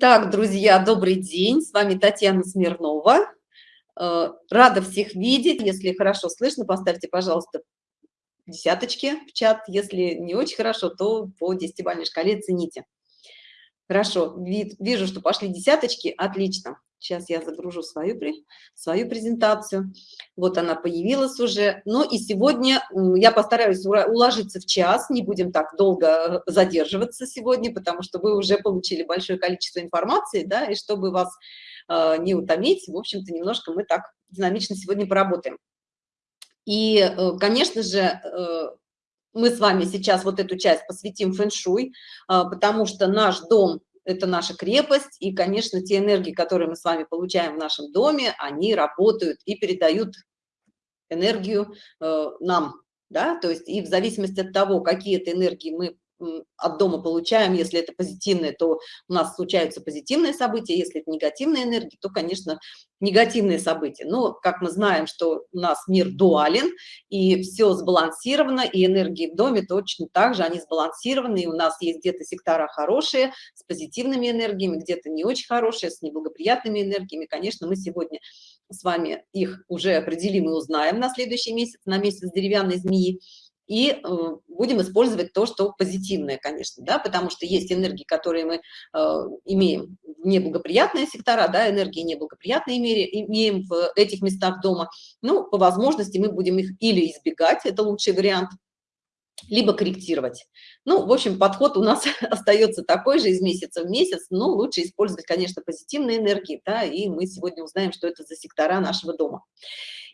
Так, друзья, добрый день. С вами Татьяна Смирнова. Э, рада всех видеть. Если хорошо слышно, поставьте, пожалуйста, десяточки в чат. Если не очень хорошо, то по десятибалльной шкале цените. Хорошо, вижу, что пошли десяточки. Отлично. Сейчас я загружу свою, свою презентацию. Вот она появилась уже. Ну и сегодня я постараюсь уложиться в час, не будем так долго задерживаться сегодня, потому что вы уже получили большое количество информации, да, и чтобы вас э, не утомить, в общем-то, немножко мы так динамично сегодня поработаем. И, э, конечно же, э, мы с вами сейчас вот эту часть посвятим фэн-шуй, э, потому что наш дом это наша крепость, и, конечно, те энергии, которые мы с вами получаем в нашем доме, они работают и передают энергию э, нам, да, то есть и в зависимости от того, какие это энергии мы от дома получаем, если это позитивное, то у нас случаются позитивные события, если это негативные энергии, то, конечно, негативные события. Но, как мы знаем, что у нас мир дуален, и все сбалансировано, и энергии в доме точно так же, они сбалансированы, и у нас есть где-то сектора хорошие, с позитивными энергиями, где-то не очень хорошие, с неблагоприятными энергиями. Конечно, мы сегодня с вами их уже определим и узнаем на следующий месяц, на месяц деревянной змеи и э, будем использовать то, что позитивное, конечно, да, потому что есть энергии, которые мы э, имеем в неблагоприятные сектора, да, энергии неблагоприятные имеем в этих местах дома. Ну, по возможности мы будем их или избегать, это лучший вариант, либо корректировать. Ну, в общем, подход у нас остается такой же из месяца в месяц, но лучше использовать, конечно, позитивные энергии, да, и мы сегодня узнаем, что это за сектора нашего дома.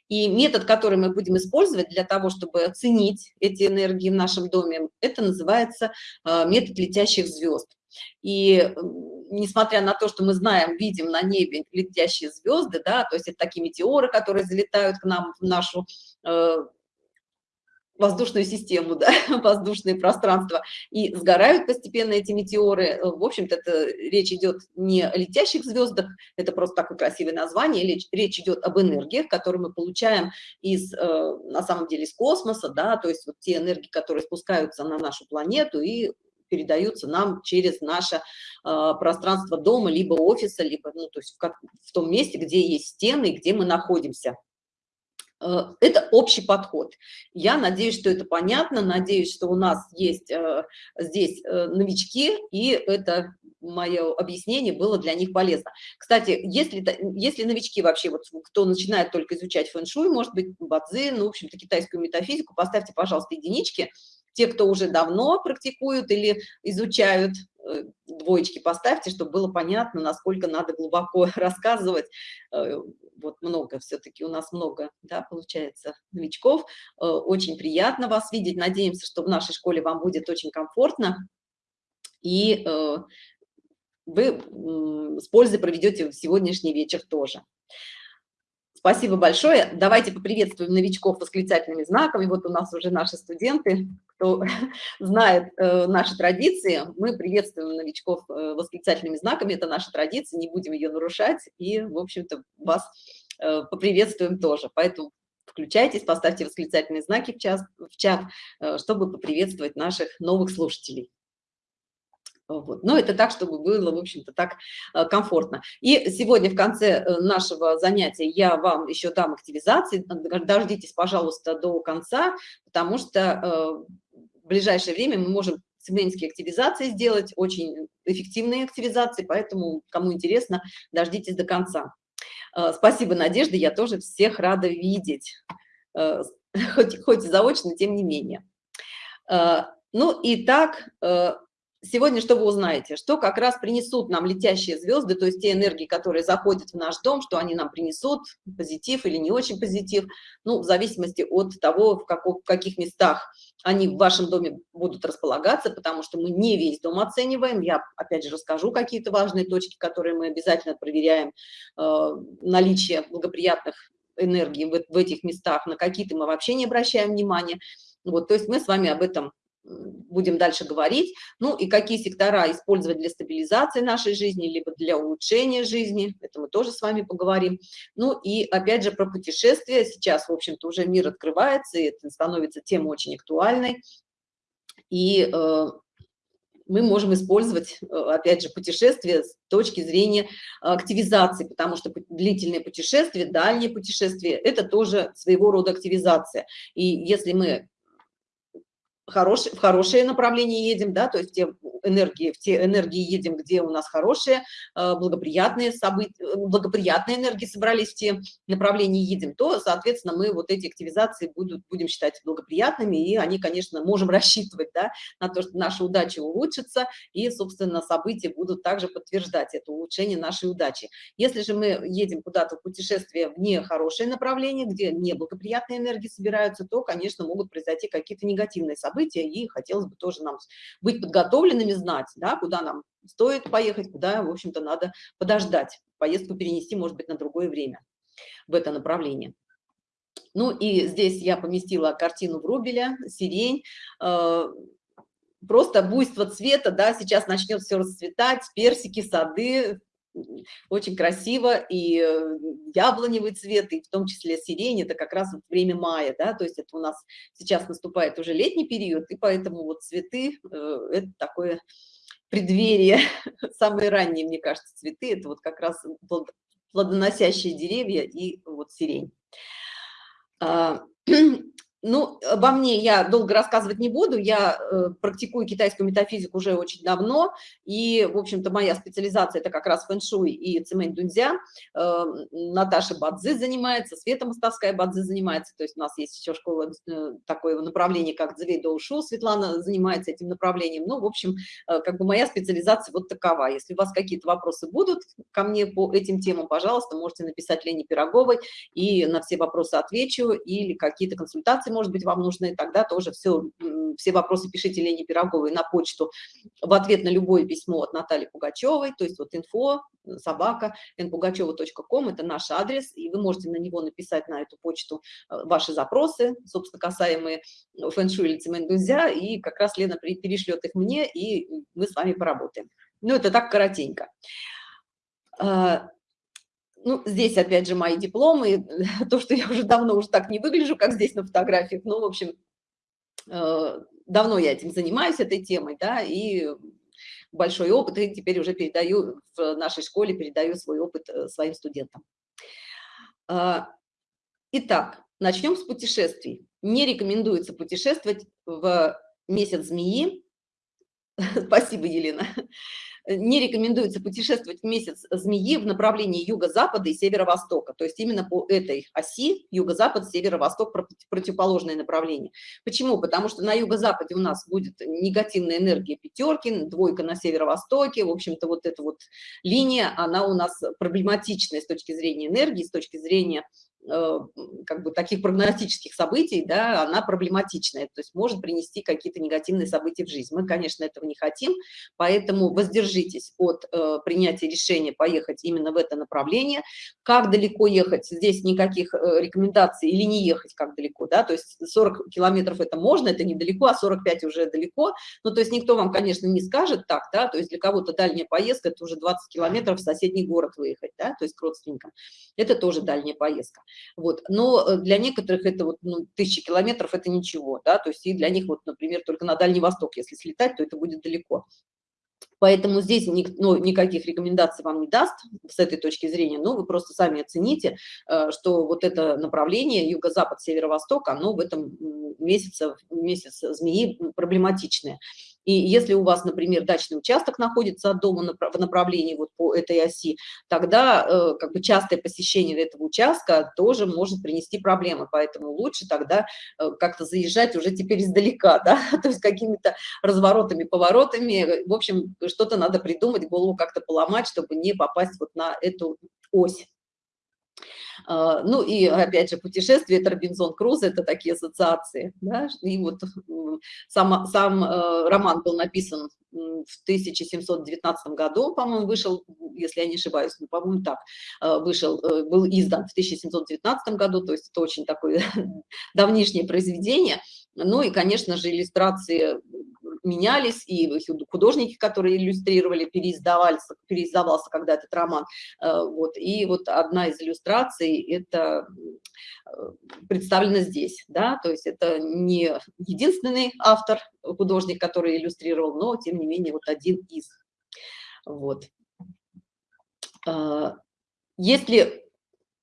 И метод, который мы будем использовать для того, чтобы оценить эти энергии в нашем доме, это называется а, метод летящих звезд. И несмотря на то, что мы знаем, видим на небе летящие звезды, да, то есть это такие метеоры, которые залетают к нам в нашу э, воздушную систему, да, воздушное пространство, и сгорают постепенно эти метеоры. В общем-то, это речь идет не о летящих звездах, это просто такое красивое название, речь, идет об энергиях, которые мы получаем из, э, на самом деле, из космоса, да, то есть вот те энергии, которые спускаются на нашу планету и передаются нам через наше э, пространство дома, либо офиса, либо, ну, то есть в том месте, где есть стены, где мы находимся. Э, это общий подход. Я надеюсь, что это понятно, надеюсь, что у нас есть э, здесь э, новички, и это мое объяснение было для них полезно. Кстати, если, если новички вообще, вот кто начинает только изучать фэн-шуй, может быть, бадзи, ну, в общем-то, китайскую метафизику, поставьте, пожалуйста, единички. Те, кто уже давно практикуют или изучают, двоечки поставьте, чтобы было понятно, насколько надо глубоко рассказывать вот много, все-таки у нас много, да, получается, новичков. Э, очень приятно вас видеть. Надеемся, что в нашей школе вам будет очень комфортно. И э, вы с пользой проведете сегодняшний вечер тоже. Спасибо большое. Давайте поприветствуем новичков восклицательными знаками. Вот у нас уже наши студенты, кто знает э, наши традиции, мы приветствуем новичков э, восклицательными знаками. Это наша традиция, не будем ее нарушать. И, в общем-то, вас поприветствуем тоже. Поэтому включайтесь, поставьте восклицательные знаки в, час, в чат, э, чтобы поприветствовать наших новых слушателей. Вот. Но это так, чтобы было, в общем-то, так э, комфортно. И сегодня в конце э, нашего занятия я вам еще дам активизации. Дождитесь, пожалуйста, до конца, потому что э, в ближайшее время мы можем сегментские активизации сделать, очень эффективные активизации, поэтому, кому интересно, дождитесь до конца. Спасибо, Надежда, я тоже всех рада видеть, хоть, хоть заочно, тем не менее. Ну и так, сегодня что вы узнаете? Что как раз принесут нам летящие звезды, то есть те энергии, которые заходят в наш дом, что они нам принесут, позитив или не очень позитив, ну, в зависимости от того, в, каком, в каких местах они в вашем доме будут располагаться, потому что мы не весь дом оцениваем. Я, опять же, расскажу какие-то важные точки, которые мы обязательно проверяем, э, наличие благоприятных энергий в, в этих местах, на какие-то мы вообще не обращаем внимания. Вот, то есть мы с вами об этом будем дальше говорить. Ну и какие сектора использовать для стабилизации нашей жизни, либо для улучшения жизни, это мы тоже с вами поговорим. Ну и опять же про путешествия. Сейчас, в общем-то, уже мир открывается, и это становится тема очень актуальной. И э, мы можем использовать, э, опять же, путешествие с точки зрения активизации, потому что длительные путешествия, дальние путешествия – это тоже своего рода активизация. И если мы хорош, в хорошее направление едем, да, то есть те энергии, в те энергии едем, где у нас хорошие, э, благоприятные события, э, благоприятные энергии собрались в те направления едем, то, соответственно, мы вот эти активизации будут, будем считать благоприятными, и они, конечно, можем рассчитывать, да, на то, что наша удача улучшится, и, собственно, события будут также подтверждать это улучшение нашей удачи. Если же мы едем куда-то в путешествие в нехорошее направление, где неблагоприятные энергии собираются, то, конечно, могут произойти какие-то негативные события, события, и хотелось бы тоже нам быть подготовленными, знать, да, куда нам стоит поехать, куда, в общем-то, надо подождать, поездку перенести, может быть, на другое время в это направление. Ну и здесь я поместила картину Врубеля, сирень, э, просто буйство цвета, да, сейчас начнет все расцветать, персики, сады, очень красиво, и э, яблоневый цвет, и в том числе сирень, это как раз вот время мая, да, то есть это у нас сейчас наступает уже летний период, и поэтому вот цветы, э, это такое преддверие, самые ранние, мне кажется, цветы, это вот как раз плодоносящие деревья и вот сирень. Ну, обо мне я долго рассказывать не буду, я э, практикую китайскую метафизику уже очень давно, и, в общем-то, моя специализация – это как раз фэн-шуй и цемень дунзя. Э, Наташа Бадзи занимается, Света Мостовская Бадзи занимается, то есть у нас есть еще школа, э, такое направление, как Цзвей Доушу, Светлана занимается этим направлением. Ну, в общем, э, как бы моя специализация вот такова. Если у вас какие-то вопросы будут ко мне по этим темам, пожалуйста, можете написать Лене Пироговой, и на все вопросы отвечу, или какие-то консультации может быть, вам нужны, тогда тоже все, все вопросы пишите Лене Пироговой на почту в ответ на любое письмо от Натальи Пугачевой, то есть вот инфо, собака, npugacheva.com, это наш адрес, и вы можете на него написать на эту почту э, ваши запросы, собственно, касаемые фэн-шуй или цементузя, и как раз Лена перешлет их мне, и мы с вами поработаем. Ну, это так коротенько. Ну, здесь опять же мои дипломы, то, что я уже давно уже так не выгляжу, как здесь на фотографиях, ну, в общем, э, давно я этим занимаюсь, этой темой, да, и большой опыт, и теперь уже передаю в нашей школе, передаю свой опыт э, своим студентам. А, итак, начнем с путешествий. Не рекомендуется путешествовать в месяц змеи. Спасибо, Елена не рекомендуется путешествовать в месяц змеи в направлении юго-запада и северо-востока, то есть именно по этой оси юго-запад, северо-восток, противоположное направление. Почему? Потому что на юго-западе у нас будет негативная энергия пятерки, двойка на северо-востоке, в общем-то вот эта вот линия, она у нас проблематичная с точки зрения энергии, с точки зрения как бы таких прогностических событий, да, она проблематичная, то есть может принести какие-то негативные события в жизнь. Мы, конечно, этого не хотим, поэтому воздержитесь от э, принятия решения поехать именно в это направление. Как далеко ехать? Здесь никаких э, рекомендаций или не ехать как далеко, да, то есть 40 километров это можно, это недалеко, а 45 уже далеко, ну, то есть никто вам, конечно, не скажет так, да, то есть для кого-то дальняя поездка, это уже 20 километров в соседний город выехать, да, то есть к родственникам, это тоже дальняя поездка. Вот. Но э, для некоторых это вот ну, тысячи километров это ничего, да, то есть и для них вот, например, только на Дальний Восток, если слетать, то это будет далеко. Поэтому здесь ну, никаких рекомендаций вам не даст с этой точки зрения, но вы просто сами оцените, э, что вот это направление юго-запад, северо-восток, оно в этом месяце, месяц змеи проблематичное. И если у вас, например, дачный участок находится от дома в направлении вот по этой оси, тогда э, как бы частое посещение этого участка тоже может принести проблемы, поэтому лучше тогда э, как-то заезжать уже теперь издалека, да, то есть какими-то разворотами, поворотами, в общем, что-то надо придумать, голову как-то поломать, чтобы не попасть вот на эту ось. А, ну и опять же путешествие, это Робинзон Круз, это такие ассоциации. Да? И вот сам, сам э, роман был написан в 1719 году, по-моему, вышел, если я не ошибаюсь, ну, по-моему, так, э, вышел, э, был издан в 1719 году, то есть это очень такое давнишнее произведение. Ну и, конечно же, иллюстрации менялись, и художники, которые иллюстрировали, переиздавался, переиздавался когда этот роман. Вот, и вот одна из иллюстраций – это представлена здесь, да, то есть это не единственный автор, художник, который иллюстрировал, но, тем не менее, вот один из. Вот. Есть ли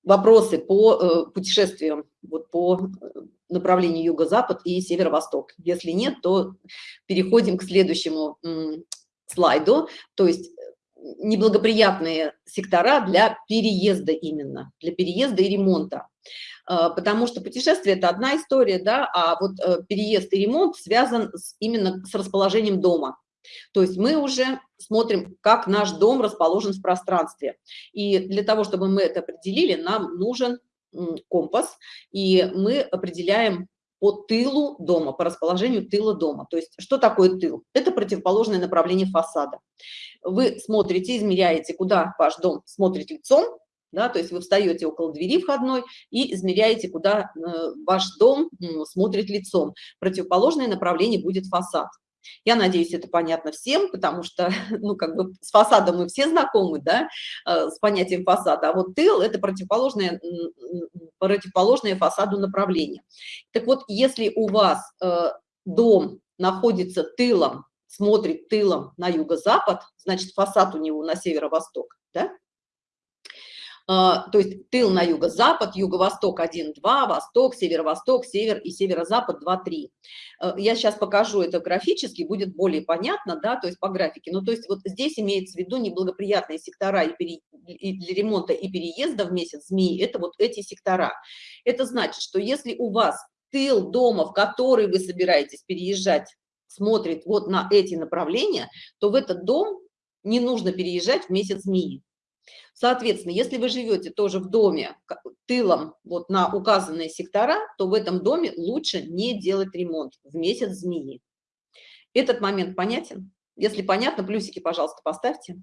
вопросы по э, путешествиям, вот по э, направлению юго-запад и северо-восток? Если нет, то переходим к следующему слайду, то есть э, неблагоприятные сектора для переезда именно, для переезда и ремонта. Потому что путешествие – это одна история, да, а вот переезд и ремонт связан именно с расположением дома. То есть мы уже смотрим, как наш дом расположен в пространстве. И для того, чтобы мы это определили, нам нужен компас, и мы определяем по тылу дома, по расположению тыла дома. То есть что такое тыл? Это противоположное направление фасада. Вы смотрите, измеряете, куда ваш дом смотрит лицом, да, то есть вы встаете около двери входной и измеряете, куда э, ваш дом смотрит лицом. Противоположное направление будет фасад. Я надеюсь, это понятно всем, потому что, ну, как бы с фасадом мы все знакомы, да, э, с понятием фасада, а вот тыл – это противоположное, противоположное фасаду направление. Так вот, если у вас э, дом находится тылом, смотрит тылом на юго-запад, значит, фасад у него на северо-восток, да, то есть тыл на юго-запад, юго-восток 1, 2, восток, северо-восток, север и северо-запад 2, 3. А, я сейчас покажу это графически, будет более понятно, да, то есть по графике. Ну, то есть вот здесь имеется в виду неблагоприятные сектора и, пере... и для ремонта и переезда в месяц змеи, это вот эти сектора. Это значит, что если у вас тыл дома, в который вы собираетесь переезжать, смотрит вот на эти направления, то в этот дом не нужно переезжать в месяц змеи. Соответственно, если вы живете тоже в доме тылом вот на указанные сектора, то в этом доме лучше не делать ремонт в месяц змеи. Этот момент понятен? Если понятно, плюсики, пожалуйста, поставьте.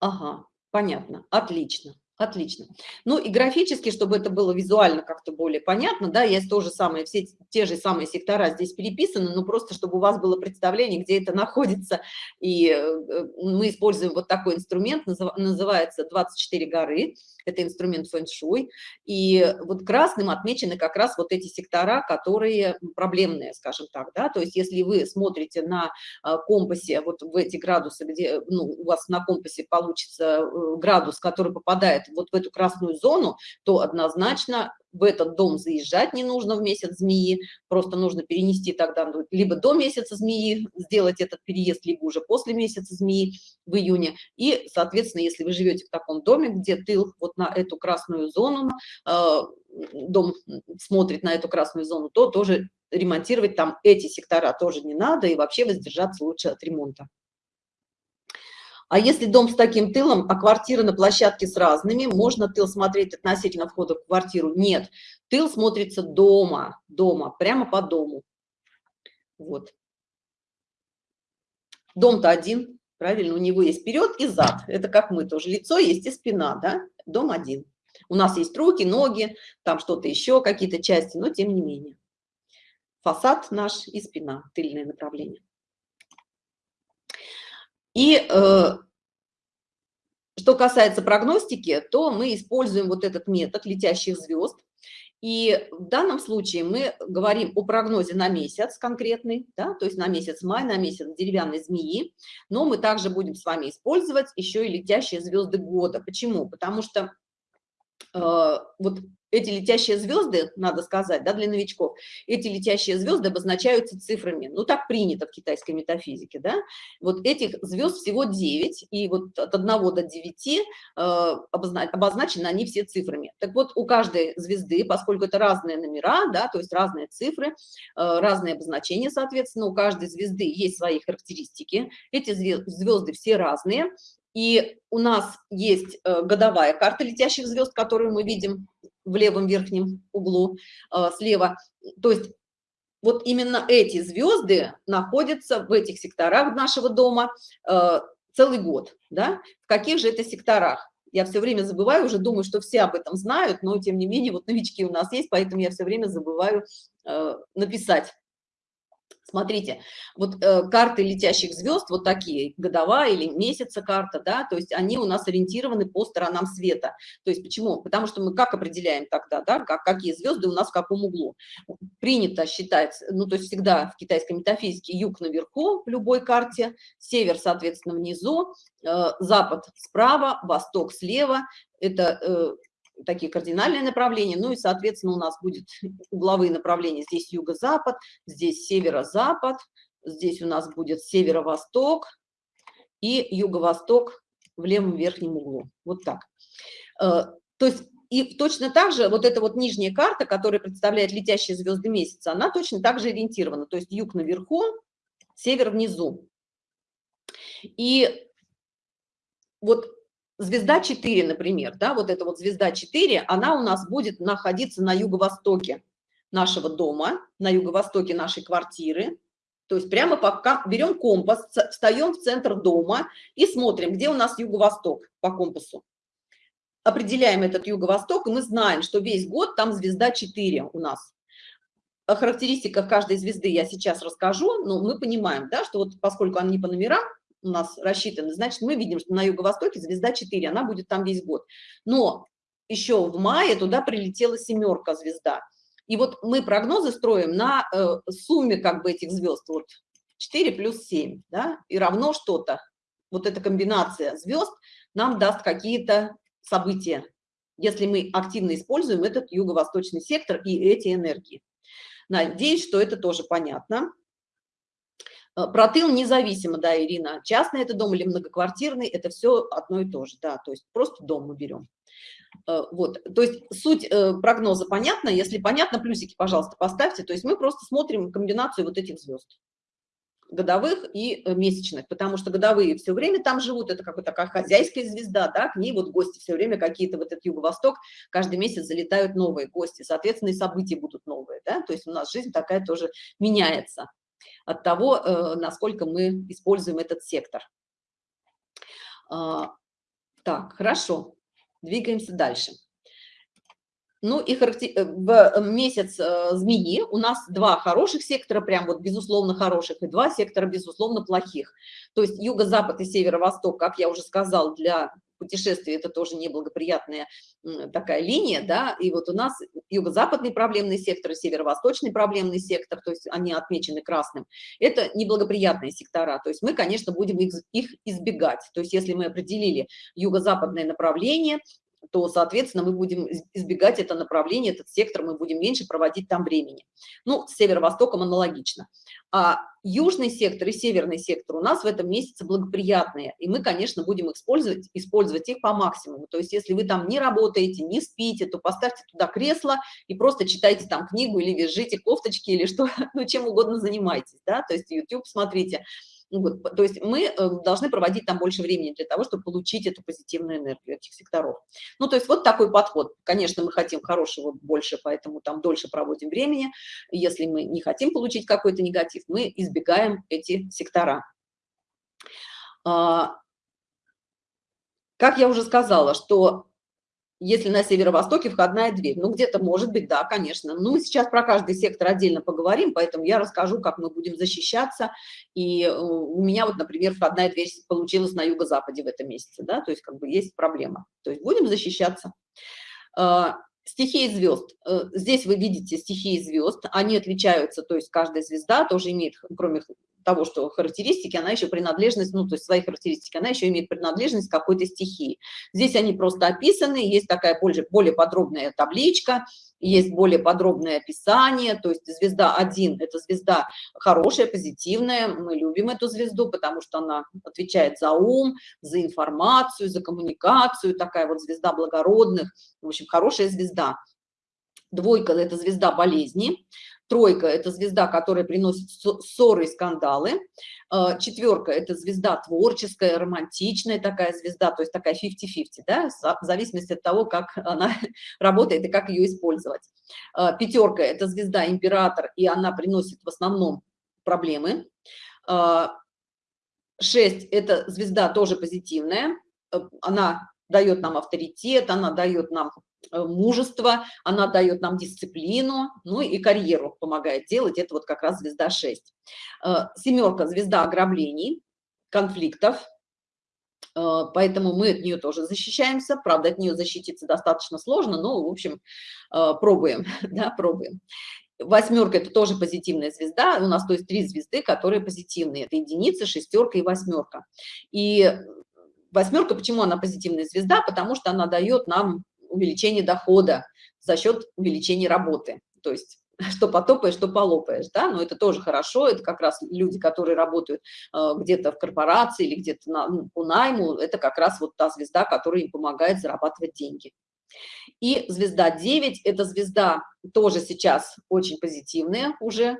Ага, понятно, отлично. Отлично. Ну и графически, чтобы это было визуально как-то более понятно, да, есть то же самое, все те же самые сектора здесь переписаны, но просто чтобы у вас было представление, где это находится. И э, мы используем вот такой инструмент, называется 24 горы, это инструмент фэн-шуй. И вот красным отмечены как раз вот эти сектора, которые проблемные, скажем так, да, то есть если вы смотрите на э, компасе, вот в эти градусы, где, ну, у вас на компасе получится э, градус, который попадает вот в эту красную зону, то однозначно в этот дом заезжать не нужно в месяц змеи, просто нужно перенести тогда ну, либо до месяца змеи, сделать этот переезд, либо уже после месяца змеи в июне. И, соответственно, если вы живете в таком доме, где тыл вот на эту красную зону, э, дом смотрит на эту красную зону, то тоже ремонтировать там эти сектора тоже не надо, и вообще воздержаться лучше от ремонта. А если дом с таким тылом, а квартира на площадке с разными, можно тыл смотреть относительно входа в квартиру? Нет, тыл смотрится дома, дома, прямо по дому. Вот. Дом-то один, правильно, у него есть вперед и зад. Это как мы тоже, лицо есть и спина, да? Дом один. У нас есть руки, ноги, там что-то еще, какие-то части, но тем не менее. Фасад наш и спина, тыльное направление. И э, что касается прогностики, то мы используем вот этот метод летящих звезд. И в данном случае мы говорим о прогнозе на месяц конкретный, да, то есть на месяц май, на месяц деревянной змеи, но мы также будем с вами использовать еще и летящие звезды года. Почему? Потому что э, вот эти летящие звезды, надо сказать, да, для новичков, эти летящие звезды обозначаются цифрами. Ну, так принято в китайской метафизике, да. Вот этих звезд всего 9, и вот от 1 до 9 э, обозначены они все цифрами. Так вот, у каждой звезды, поскольку это разные номера, да, то есть разные цифры, э, разные обозначения, соответственно, у каждой звезды есть свои характеристики. Эти звезды все разные, и у нас есть э, годовая карта летящих звезд, которую мы видим в левом верхнем углу э, слева. То есть вот именно эти звезды находятся в этих секторах нашего дома э, целый год. Да? В каких же это секторах? Я все время забываю, уже думаю, что все об этом знают, но тем не менее вот новички у нас есть, поэтому я все время забываю э, написать. Смотрите, вот э, карты летящих звезд, вот такие, годовая или месяца карта, да, то есть они у нас ориентированы по сторонам света. То есть почему? Потому что мы как определяем тогда, да, как, какие звезды у нас в каком углу? Принято считать, ну, то есть всегда в китайской метафизике юг наверху в любой карте, север, соответственно, внизу, э, запад справа, восток слева. Это э, такие кардинальные направления, ну и, соответственно, у нас будет угловые направления, здесь юго-запад, здесь северо-запад, здесь у нас будет северо-восток и юго-восток в левом верхнем углу, вот так. Э, то есть и точно так же вот эта вот нижняя карта, которая представляет летящие звезды месяца, она точно так же ориентирована, то есть юг наверху, север внизу. И вот звезда 4, например, да, вот эта вот звезда 4, она у нас будет находиться на юго-востоке нашего дома, на юго-востоке нашей квартиры. То есть прямо пока берем компас, встаем в центр дома и смотрим, где у нас юго-восток по компасу. Определяем этот юго-восток, и мы знаем, что весь год там звезда 4 у нас. О характеристиках каждой звезды я сейчас расскажу, но мы понимаем, да, что вот поскольку они по номерам, у нас рассчитаны, значит, мы видим, что на юго-востоке звезда 4, она будет там весь год. Но еще в мае туда прилетела семерка звезда. И вот мы прогнозы строим на э, сумме как бы этих звезд, вот 4 плюс 7, да, и равно что-то. Вот эта комбинация звезд нам даст какие-то события, если мы активно используем этот юго-восточный сектор и эти энергии. Надеюсь, что это тоже понятно. Э, про тыл независимо, да, Ирина, частный это дом или многоквартирный, это все одно и то же, да, то есть просто дом мы берем. Э, вот, то есть суть э, прогноза понятна, если понятно, плюсики, пожалуйста, поставьте, то есть мы просто смотрим комбинацию вот этих звезд годовых и месячных, потому что годовые все время там живут, это как бы такая хозяйская звезда, да, к ней вот гости все время какие-то, вот этот юго-восток, каждый месяц залетают новые гости, соответственно, и события будут новые, да, то есть у нас жизнь такая тоже меняется от того, э, насколько мы используем этот сектор. А, так, хорошо, двигаемся дальше. Ну и. Э, в месяц э, змеи у нас два хороших сектора, прям вот безусловно хороших, и два сектора безусловно плохих. То есть юго-запад и северо-восток, как я уже сказал, для путешествий это тоже неблагоприятная такая линия, да, и вот у нас юго-западный проблемный сектор, северо-восточный проблемный сектор, то есть они отмечены красным, это неблагоприятные сектора, то есть мы, конечно, будем их избегать, то есть если мы определили юго-западное направление, то, соответственно, мы будем избегать это направление, этот сектор, мы будем меньше проводить там времени. Ну, с северо-востоком аналогично. А южный сектор и северный сектор у нас в этом месяце благоприятные, и мы, конечно, будем использовать, использовать их по максимуму. То есть, если вы там не работаете, не спите, то поставьте туда кресло и просто читайте там книгу или вяжите кофточки или что, ну, чем угодно занимайтесь, да, то есть YouTube смотрите, то есть мы э, должны проводить там больше времени для того, чтобы получить эту позитивную энергию этих секторов. Ну, то есть вот такой подход. Конечно, мы хотим хорошего больше, поэтому там дольше проводим времени. Если мы не хотим получить какой-то негатив, мы избегаем эти сектора. А, как я уже сказала, что если на северо-востоке входная дверь. Ну, где-то может быть, да, конечно. Ну, мы сейчас про каждый сектор отдельно поговорим, поэтому я расскажу, как мы будем защищаться. И э, у меня вот, например, входная дверь получилась на юго-западе в этом месяце, да, то есть как бы есть проблема. То есть будем защищаться. А, стихии звезд. Э, здесь вы видите стихии звезд, они отличаются, то есть каждая звезда тоже имеет, кроме того, что характеристики, она еще принадлежность, ну, то есть свои характеристики, она еще имеет принадлежность какой-то стихии. Здесь они просто описаны, есть такая более, более подробная табличка, есть более подробное описание, то есть звезда 1 – это звезда хорошая, позитивная, мы любим эту звезду, потому что она отвечает за ум, за информацию, за коммуникацию, такая вот звезда благородных, в общем, хорошая звезда. Двойка – это звезда болезни, Тройка – это звезда, которая приносит ссоры и скандалы. А, четверка – это звезда творческая, романтичная такая звезда, то есть такая 50-50, да, в зависимости от того, как она работает и как ее использовать. А, Пятерка – это звезда император, и она приносит в основном проблемы. А, шесть – это звезда тоже позитивная, она дает нам авторитет, она дает нам э, мужество, она дает нам дисциплину, ну и карьеру помогает делать, это вот как раз звезда 6. Э, семерка – звезда ограблений, конфликтов, э, поэтому мы от нее тоже защищаемся, правда, от нее защититься достаточно сложно, но, в общем, пробуем, да, пробуем. Восьмерка – это тоже позитивная звезда, у нас, то есть, три звезды, которые позитивные, это единица, шестерка и восьмерка. И восьмерка, почему она позитивная звезда? Потому что она дает нам увеличение дохода за счет увеличения работы. То есть что потопаешь, что полопаешь, да, но это тоже хорошо, это как раз люди, которые работают э, где-то в корпорации или где-то на, ну, по найму, это как раз вот та звезда, которая им помогает зарабатывать деньги. И звезда 9, эта звезда тоже сейчас очень позитивная уже,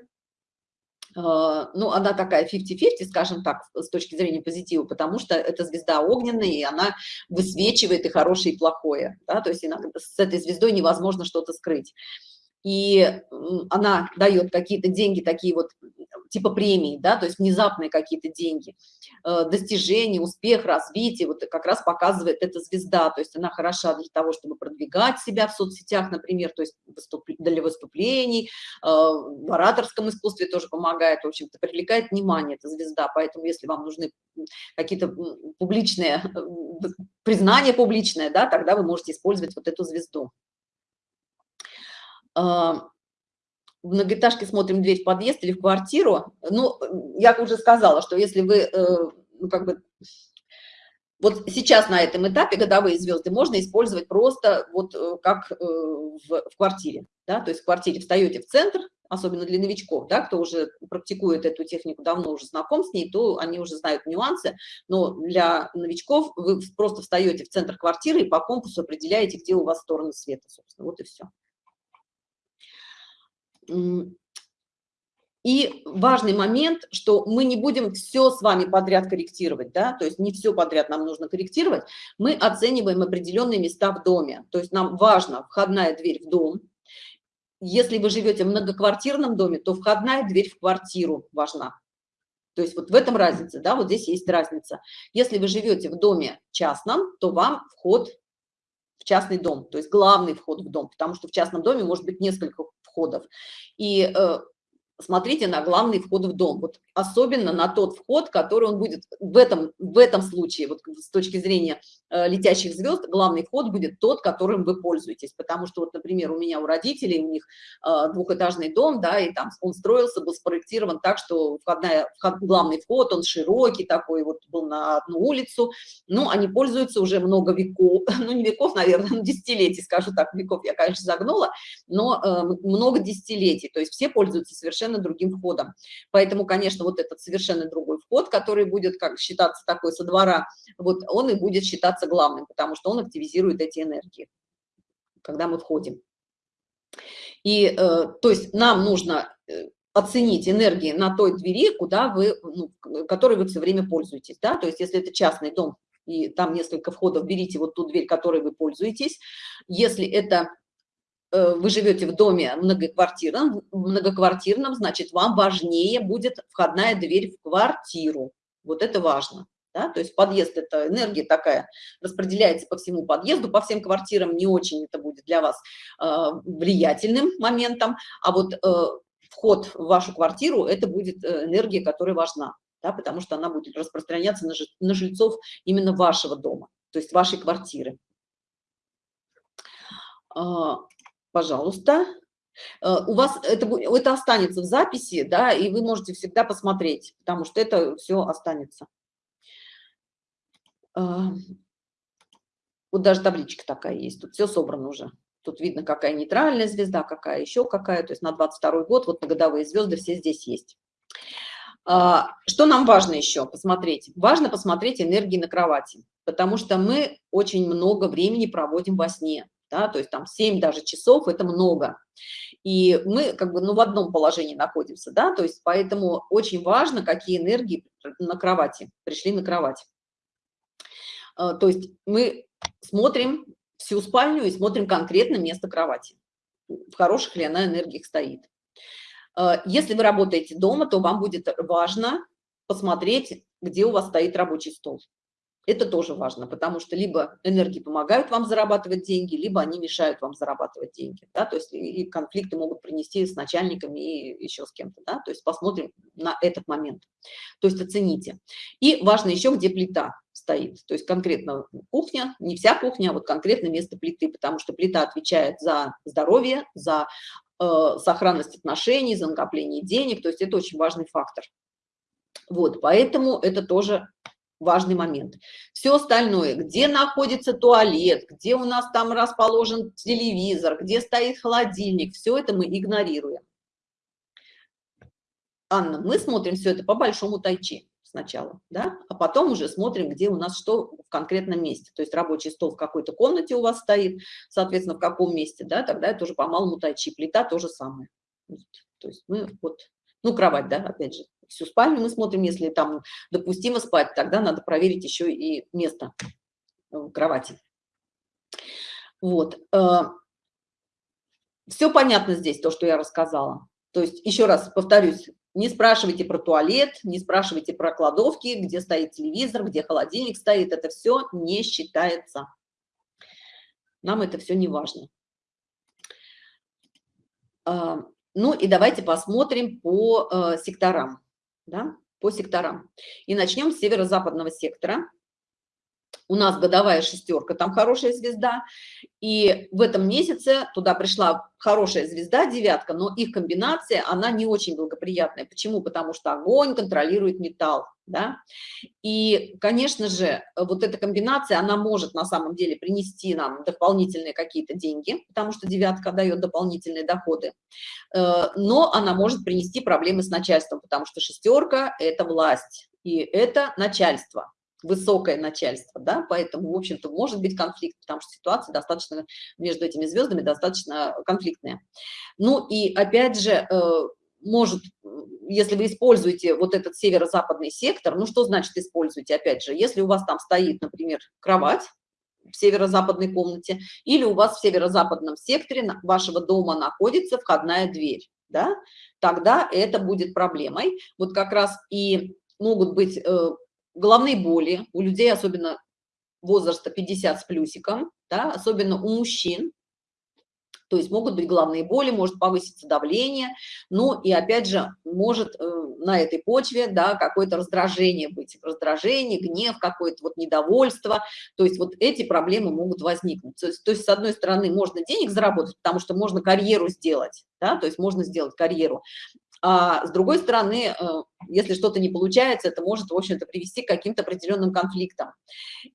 ну, она такая 50-50, скажем так, с точки зрения позитива, потому что это звезда огненная, и она высвечивает и хорошее, и плохое, да, то есть иногда с этой звездой невозможно что-то скрыть. И она дает какие-то деньги, такие вот типа премии, да, то есть внезапные какие-то деньги, э, достижения, успех, развитие, вот как раз показывает эта звезда, то есть она хороша для того, чтобы продвигать себя в соцсетях, например, то есть для выступлений, э, в ораторском искусстве тоже помогает, в общем-то, привлекает внимание эта звезда, поэтому если вам нужны какие-то публичные, э, признания публичное, да, тогда вы можете использовать вот эту звезду в многоэтажке смотрим дверь в подъезд или в квартиру, ну, я уже сказала, что если вы, э, ну, как бы, вот сейчас на этом этапе годовые звезды можно использовать просто вот э, как э, в, в квартире, да, то есть в квартире встаете в центр, особенно для новичков, да, кто уже практикует эту технику, давно уже знаком с ней, то они уже знают нюансы, но для новичков вы просто встаете в центр квартиры и по компасу определяете, где у вас стороны света, собственно, вот и все. И важный момент, что мы не будем все с вами подряд корректировать, да, то есть не все подряд нам нужно корректировать, мы оцениваем определенные места в доме, то есть нам важна входная дверь в дом. Если вы живете в многоквартирном доме, то входная дверь в квартиру важна. То есть вот в этом разница, да, вот здесь есть разница. Если вы живете в доме частном, то вам вход в частный дом, то есть главный вход в дом, потому что в частном доме может быть несколько входов. И э, смотрите на главный вход в дом, вот особенно на тот вход, который он будет в этом, в этом случае, вот с точки зрения э, летящих звезд, главный вход будет тот, которым вы пользуетесь, потому что вот, например, у меня у родителей, у них э, двухэтажный дом, да, и там он строился, был спроектирован так, что входная, вход, главный вход, он широкий такой, вот был на одну улицу, ну, они пользуются уже много веков, ну, не веков, наверное, десятилетий, скажу так, веков я, конечно, загнула, но э, много десятилетий, то есть все пользуются совершенно другим входом, поэтому, конечно, вот этот совершенно другой вход, который будет как считаться такой со двора, вот он и будет считаться главным, потому что он активизирует эти энергии, когда мы входим. И, э, то есть нам нужно э, оценить энергии на той двери, куда вы, ну, которой вы все время пользуетесь, да, то есть если это частный дом, и там несколько входов, берите вот ту дверь, которой вы пользуетесь. Если это вы живете в доме многоквартирном, многоквартирном, значит, вам важнее будет входная дверь в квартиру. Вот это важно. Да? То есть подъезд – это энергия такая, распределяется по всему подъезду, по всем квартирам, не очень это будет для вас э, влиятельным моментом, а вот э, вход в вашу квартиру – это будет э, энергия, которая важна, да? потому что она будет распространяться на, на жильцов именно вашего дома, то есть вашей квартиры. Пожалуйста. Э, у вас это, это останется в записи, да, и вы можете всегда посмотреть, потому что это все останется. Вот даже табличка такая есть, тут все собрано уже. Тут видно, какая нейтральная звезда, какая еще какая, то есть на 22 год, вот на годовые звезды все здесь есть. А, что нам важно еще посмотреть? Важно посмотреть энергии на кровати, потому что мы очень много времени проводим во сне да, то есть там 7 даже часов – это много. И мы как бы ну, в одном положении находимся, да, то есть поэтому очень важно, какие энергии на кровати, пришли на кровать. А, то есть мы смотрим всю спальню и смотрим конкретно место кровати, в хороших ли она энергиях стоит. А, если вы работаете дома, то вам будет важно посмотреть, где у вас стоит рабочий стол. Это тоже важно, потому что либо энергии помогают вам зарабатывать деньги, либо они мешают вам зарабатывать деньги. Да? То есть и конфликты могут принести с начальниками и еще с кем-то. Да? То есть посмотрим на этот момент. То есть оцените. И важно еще, где плита стоит. То есть конкретно кухня, не вся кухня, а вот конкретно место плиты, потому что плита отвечает за здоровье, за э, сохранность отношений, за накопление денег. То есть это очень важный фактор. Вот, поэтому это тоже важный момент. Все остальное, где находится туалет, где у нас там расположен телевизор, где стоит холодильник, все это мы игнорируем. Анна, мы смотрим все это по большому тайчи сначала, да, а потом уже смотрим, где у нас что в конкретном месте. То есть рабочий стол в какой-то комнате у вас стоит, соответственно, в каком месте, да, тогда это уже по малому тайчи. Плита то же самое. То есть мы вот, ну, кровать, да, опять же, всю спальню мы смотрим, если там допустимо спать, тогда надо проверить еще и место в кровати. Вот. Э, Все понятно здесь, то, что я рассказала. То есть, еще раз повторюсь, не спрашивайте про туалет, не спрашивайте про кладовки, где стоит телевизор, где холодильник стоит. Это все не считается. Нам это все не важно. Э, ну и давайте посмотрим по э, секторам да, по секторам. И начнем с северо-западного сектора. У нас годовая шестерка, там хорошая звезда. И в этом месяце туда пришла хорошая звезда, девятка, но их комбинация, она не очень благоприятная. Почему? Потому что огонь контролирует металл. Да? И, конечно же, вот эта комбинация, она может на самом деле принести нам дополнительные какие-то деньги, потому что девятка дает дополнительные доходы, э, но она может принести проблемы с начальством, потому что шестерка – это власть, и это начальство высокое начальство, да, поэтому, в общем-то, может быть конфликт, потому что ситуация достаточно между этими звездами достаточно конфликтная. Ну и опять же, э, может, если вы используете вот этот северо-западный сектор, ну что значит используете, опять же, если у вас там стоит, например, кровать, в северо-западной комнате, или у вас в северо-западном секторе вашего дома находится входная дверь, да, тогда это будет проблемой. Вот как раз и могут быть э, головные боли у людей, особенно возраста 50 с плюсиком, да, особенно у мужчин, то есть могут быть головные боли, может повыситься давление, ну и опять же может э, на этой почве, да, какое-то раздражение быть, раздражение, гнев, какое-то вот недовольство, то есть вот эти проблемы могут возникнуть. То есть, то есть с одной стороны можно денег заработать, потому что можно карьеру сделать, да, то есть можно сделать карьеру, а с другой стороны, э, если что-то не получается, это может, в общем-то, привести к каким-то определенным конфликтам.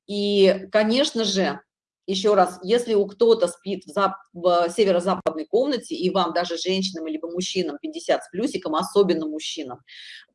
И, конечно же, еще раз, если у кто-то спит в, в северо-западной комнате, и вам даже женщинам либо мужчинам 50 с плюсиком, особенно мужчинам,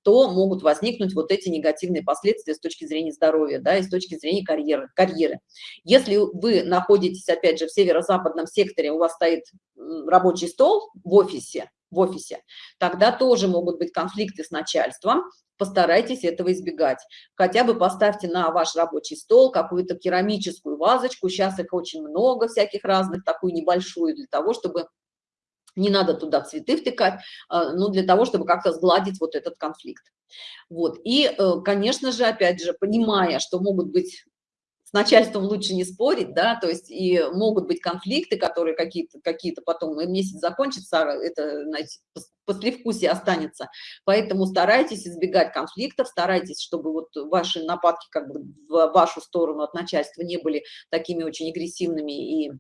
то могут возникнуть вот эти негативные последствия с точки зрения здоровья, да, и с точки зрения карьеры. карьеры. Если вы находитесь, опять же, в северо-западном секторе, у вас стоит рабочий стол в офисе, в офисе, тогда тоже могут быть конфликты с начальством, постарайтесь этого избегать. Хотя бы поставьте на ваш рабочий стол какую-то керамическую вазочку, сейчас их очень много всяких разных, такую небольшую, для того, чтобы не надо туда цветы втыкать, а, ну, для того, чтобы как-то сгладить вот этот конфликт. Вот, и, э, конечно же, опять же, понимая, что могут быть с начальством лучше не спорить, да, то есть и могут быть конфликты, которые какие-то какие, -то, потом, и месяц закончится, а это, знаете, послевкусие останется. Поэтому старайтесь избегать конфликтов, старайтесь, чтобы вот ваши нападки как бы в вашу сторону от начальства не были такими очень агрессивными и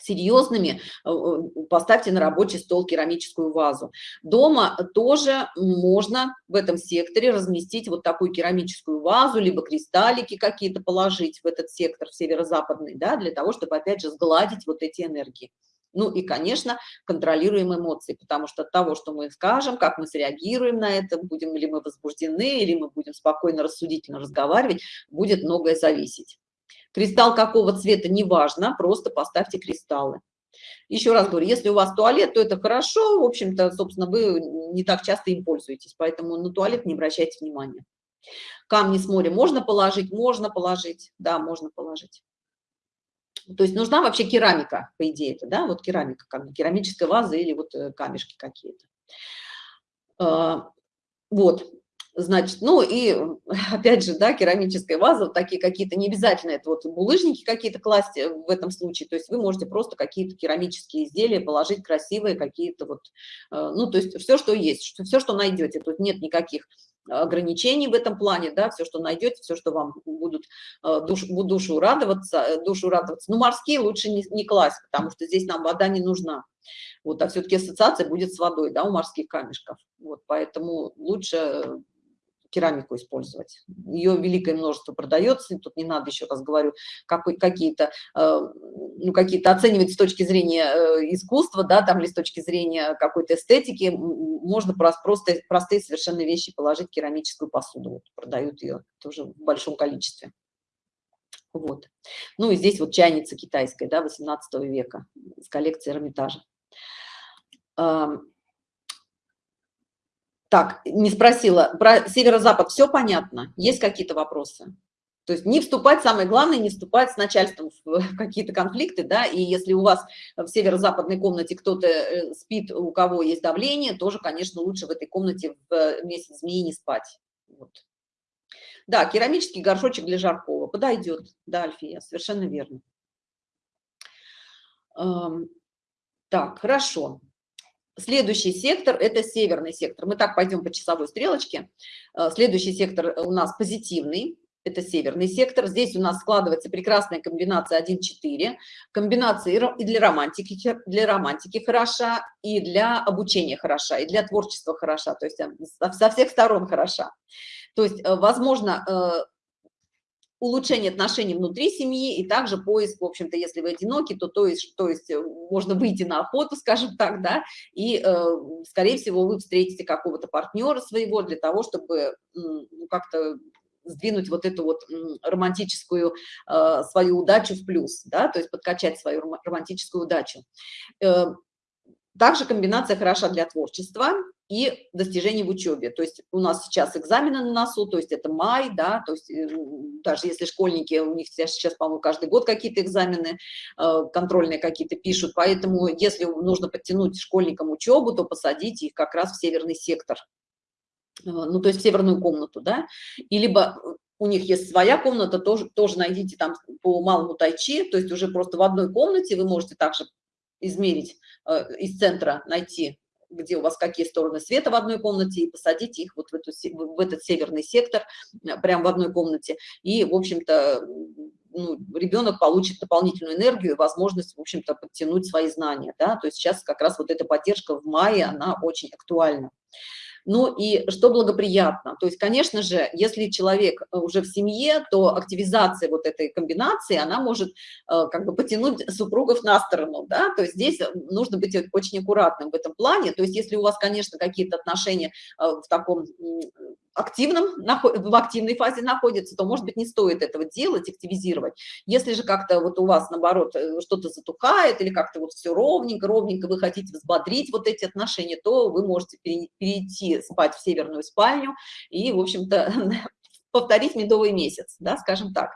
серьезными, э, э, поставьте на рабочий стол керамическую вазу. Дома тоже можно в этом секторе разместить вот такую керамическую вазу, либо кристаллики какие-то положить в этот сектор, северо-западный, да, для того, чтобы, опять же, сгладить вот эти энергии. Ну и, конечно, контролируем эмоции, потому что от того, что мы скажем, как мы среагируем на это, будем ли мы возбуждены, или мы будем спокойно, рассудительно разговаривать, будет многое зависеть. Кристалл какого цвета, неважно, просто поставьте кристаллы. Еще раз говорю, если у вас туалет, то это хорошо, в общем-то, собственно, вы не так часто им пользуетесь, поэтому на туалет не обращайте внимания. Камни с моря можно положить? Можно положить, да, можно положить. То есть нужна вообще керамика, по идее, это, да, вот керамика, как бы керамическая ваза или вот э, камешки какие-то. А, вот, Значит, ну и опять же, да, керамическая ваза, вот такие какие-то, не обязательно это вот булыжники какие-то класть э, в этом случае, то есть вы можете просто какие-то керамические изделия положить красивые какие-то вот, э, ну то есть все, что есть, все, что найдете, тут нет никаких ограничений в этом плане, да, все, что найдете, все, что вам будут э, душ, душу радоваться, душу радоваться. Ну, морские лучше не, не класть, потому что здесь нам вода не нужна. Вот, а все-таки ассоциация будет с водой, да, у морских камешков. Вот, поэтому лучше керамику использовать. Ее великое множество продается, тут не надо, еще раз говорю, какие-то э, ну, какие-то оценивать с точки зрения э, искусства, да, там или с точки зрения какой-то эстетики, можно просто простые совершенно вещи положить керамическую посуду, вот, продают ее тоже в большом количестве. Вот. Ну и здесь вот чайница китайская, да, 18 века, с коллекции Эрмитажа. Так, не спросила. Про северо-запад все понятно? Есть какие-то вопросы? То есть не вступать, самое главное, не вступать с начальством в какие-то конфликты, да, и если у вас в северо-западной комнате кто-то э, спит, у кого есть давление, тоже, конечно, лучше в этой комнате в месяц змеи не спать. Вот. Да, керамический горшочек для жаркого подойдет, да, Альфия, совершенно верно. Так, хорошо. Следующий сектор – это северный сектор. Мы так пойдем по часовой стрелочке. Э, следующий сектор у нас позитивный, это северный сектор. Здесь у нас складывается прекрасная комбинация 1-4. Комбинация и для романтики, для романтики хороша, и для обучения хороша, и для творчества хороша, то есть э, со всех сторон хороша. То есть, э, возможно, улучшение отношений внутри семьи и также поиск, в общем-то, если вы одиноки, то, то, есть, то есть э, можно выйти на охоту, скажем так, да, и, э, скорее всего, вы встретите какого-то партнера своего для того, чтобы ну, как-то сдвинуть вот эту вот романтическую э, свою удачу в плюс, да, то есть подкачать свою романтическую удачу. Также комбинация хороша для творчества и достижений в учебе. То есть у нас сейчас экзамены на носу, то есть это май, да, то есть э, даже если школьники, у них сейчас, по-моему, каждый год какие-то экзамены э, контрольные какие-то пишут, поэтому если нужно подтянуть школьникам учебу, то посадите их как раз в северный сектор, э, ну, то есть в северную комнату, да, и либо у них есть своя комната, тоже, тоже найдите там по малому тайчи, то есть уже просто в одной комнате вы можете также измерить э, из центра, найти, где у вас какие стороны света в одной комнате, и посадить их вот в, эту, в этот северный сектор, э, прямо в одной комнате. И, в общем-то, ну, ребенок получит дополнительную энергию и возможность, в общем-то, подтянуть свои знания. Да? То есть сейчас как раз вот эта поддержка в мае, она очень актуальна. Ну и что благоприятно? То есть, конечно же, если человек э, уже в семье, то активизация вот этой комбинации, она может э, как бы потянуть супругов на сторону, да, то есть здесь э, нужно быть очень аккуратным в этом плане, то есть если у вас, конечно, какие-то отношения в таком активном, в активной фазе находится, то, может быть, не стоит этого делать, активизировать. Если же как-то вот у вас, наоборот, э, что-то затухает или как-то вот все ровненько, ровненько, вы хотите взбодрить вот эти отношения, то вы можете перейти спать в северную спальню и, в общем-то, повторить медовый месяц, да, скажем так,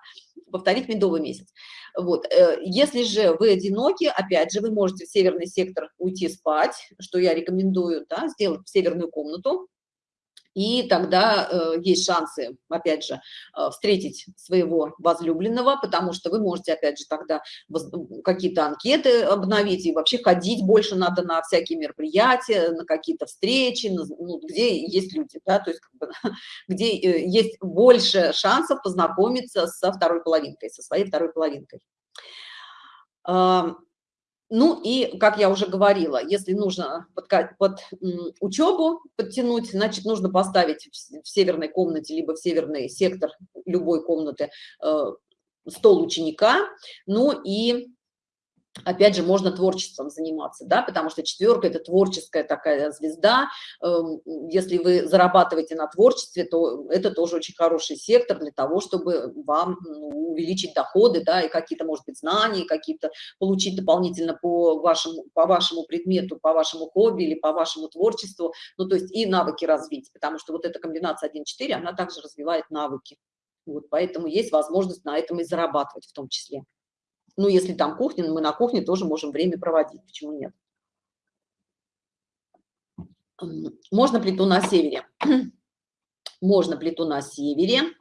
повторить медовый месяц. Вот. Э, если же вы одиноки, опять же, вы можете в северный сектор уйти спать, что я рекомендую, да, сделать в северную комнату, и тогда э, есть шансы, опять же, э, встретить своего возлюбленного, потому что вы можете, опять же, тогда какие-то анкеты обновить и вообще ходить больше надо на всякие мероприятия, на какие-то встречи, на, ну, где есть люди, да, то есть как бы, где э, есть больше шансов познакомиться со второй половинкой, со своей второй половинкой. Ну и, как я уже говорила, если нужно под, под учебу подтянуть, значит, нужно поставить в северной комнате, либо в северный сектор любой комнаты э, стол ученика, ну и опять же, можно творчеством заниматься, да, потому что четверка – это творческая такая звезда. Эм, если вы зарабатываете на творчестве, то это тоже очень хороший сектор для того, чтобы вам ну, увеличить доходы, да, и какие-то, может быть, знания, какие-то получить дополнительно по вашему, по вашему предмету, по вашему хобби или по вашему творчеству, ну, то есть и навыки развить, потому что вот эта комбинация 1-4, она также развивает навыки. Вот, поэтому есть возможность на этом и зарабатывать в том числе. Ну, если там кухня, мы на кухне тоже можем время проводить, почему нет? Можно плиту на севере? Можно плиту на севере.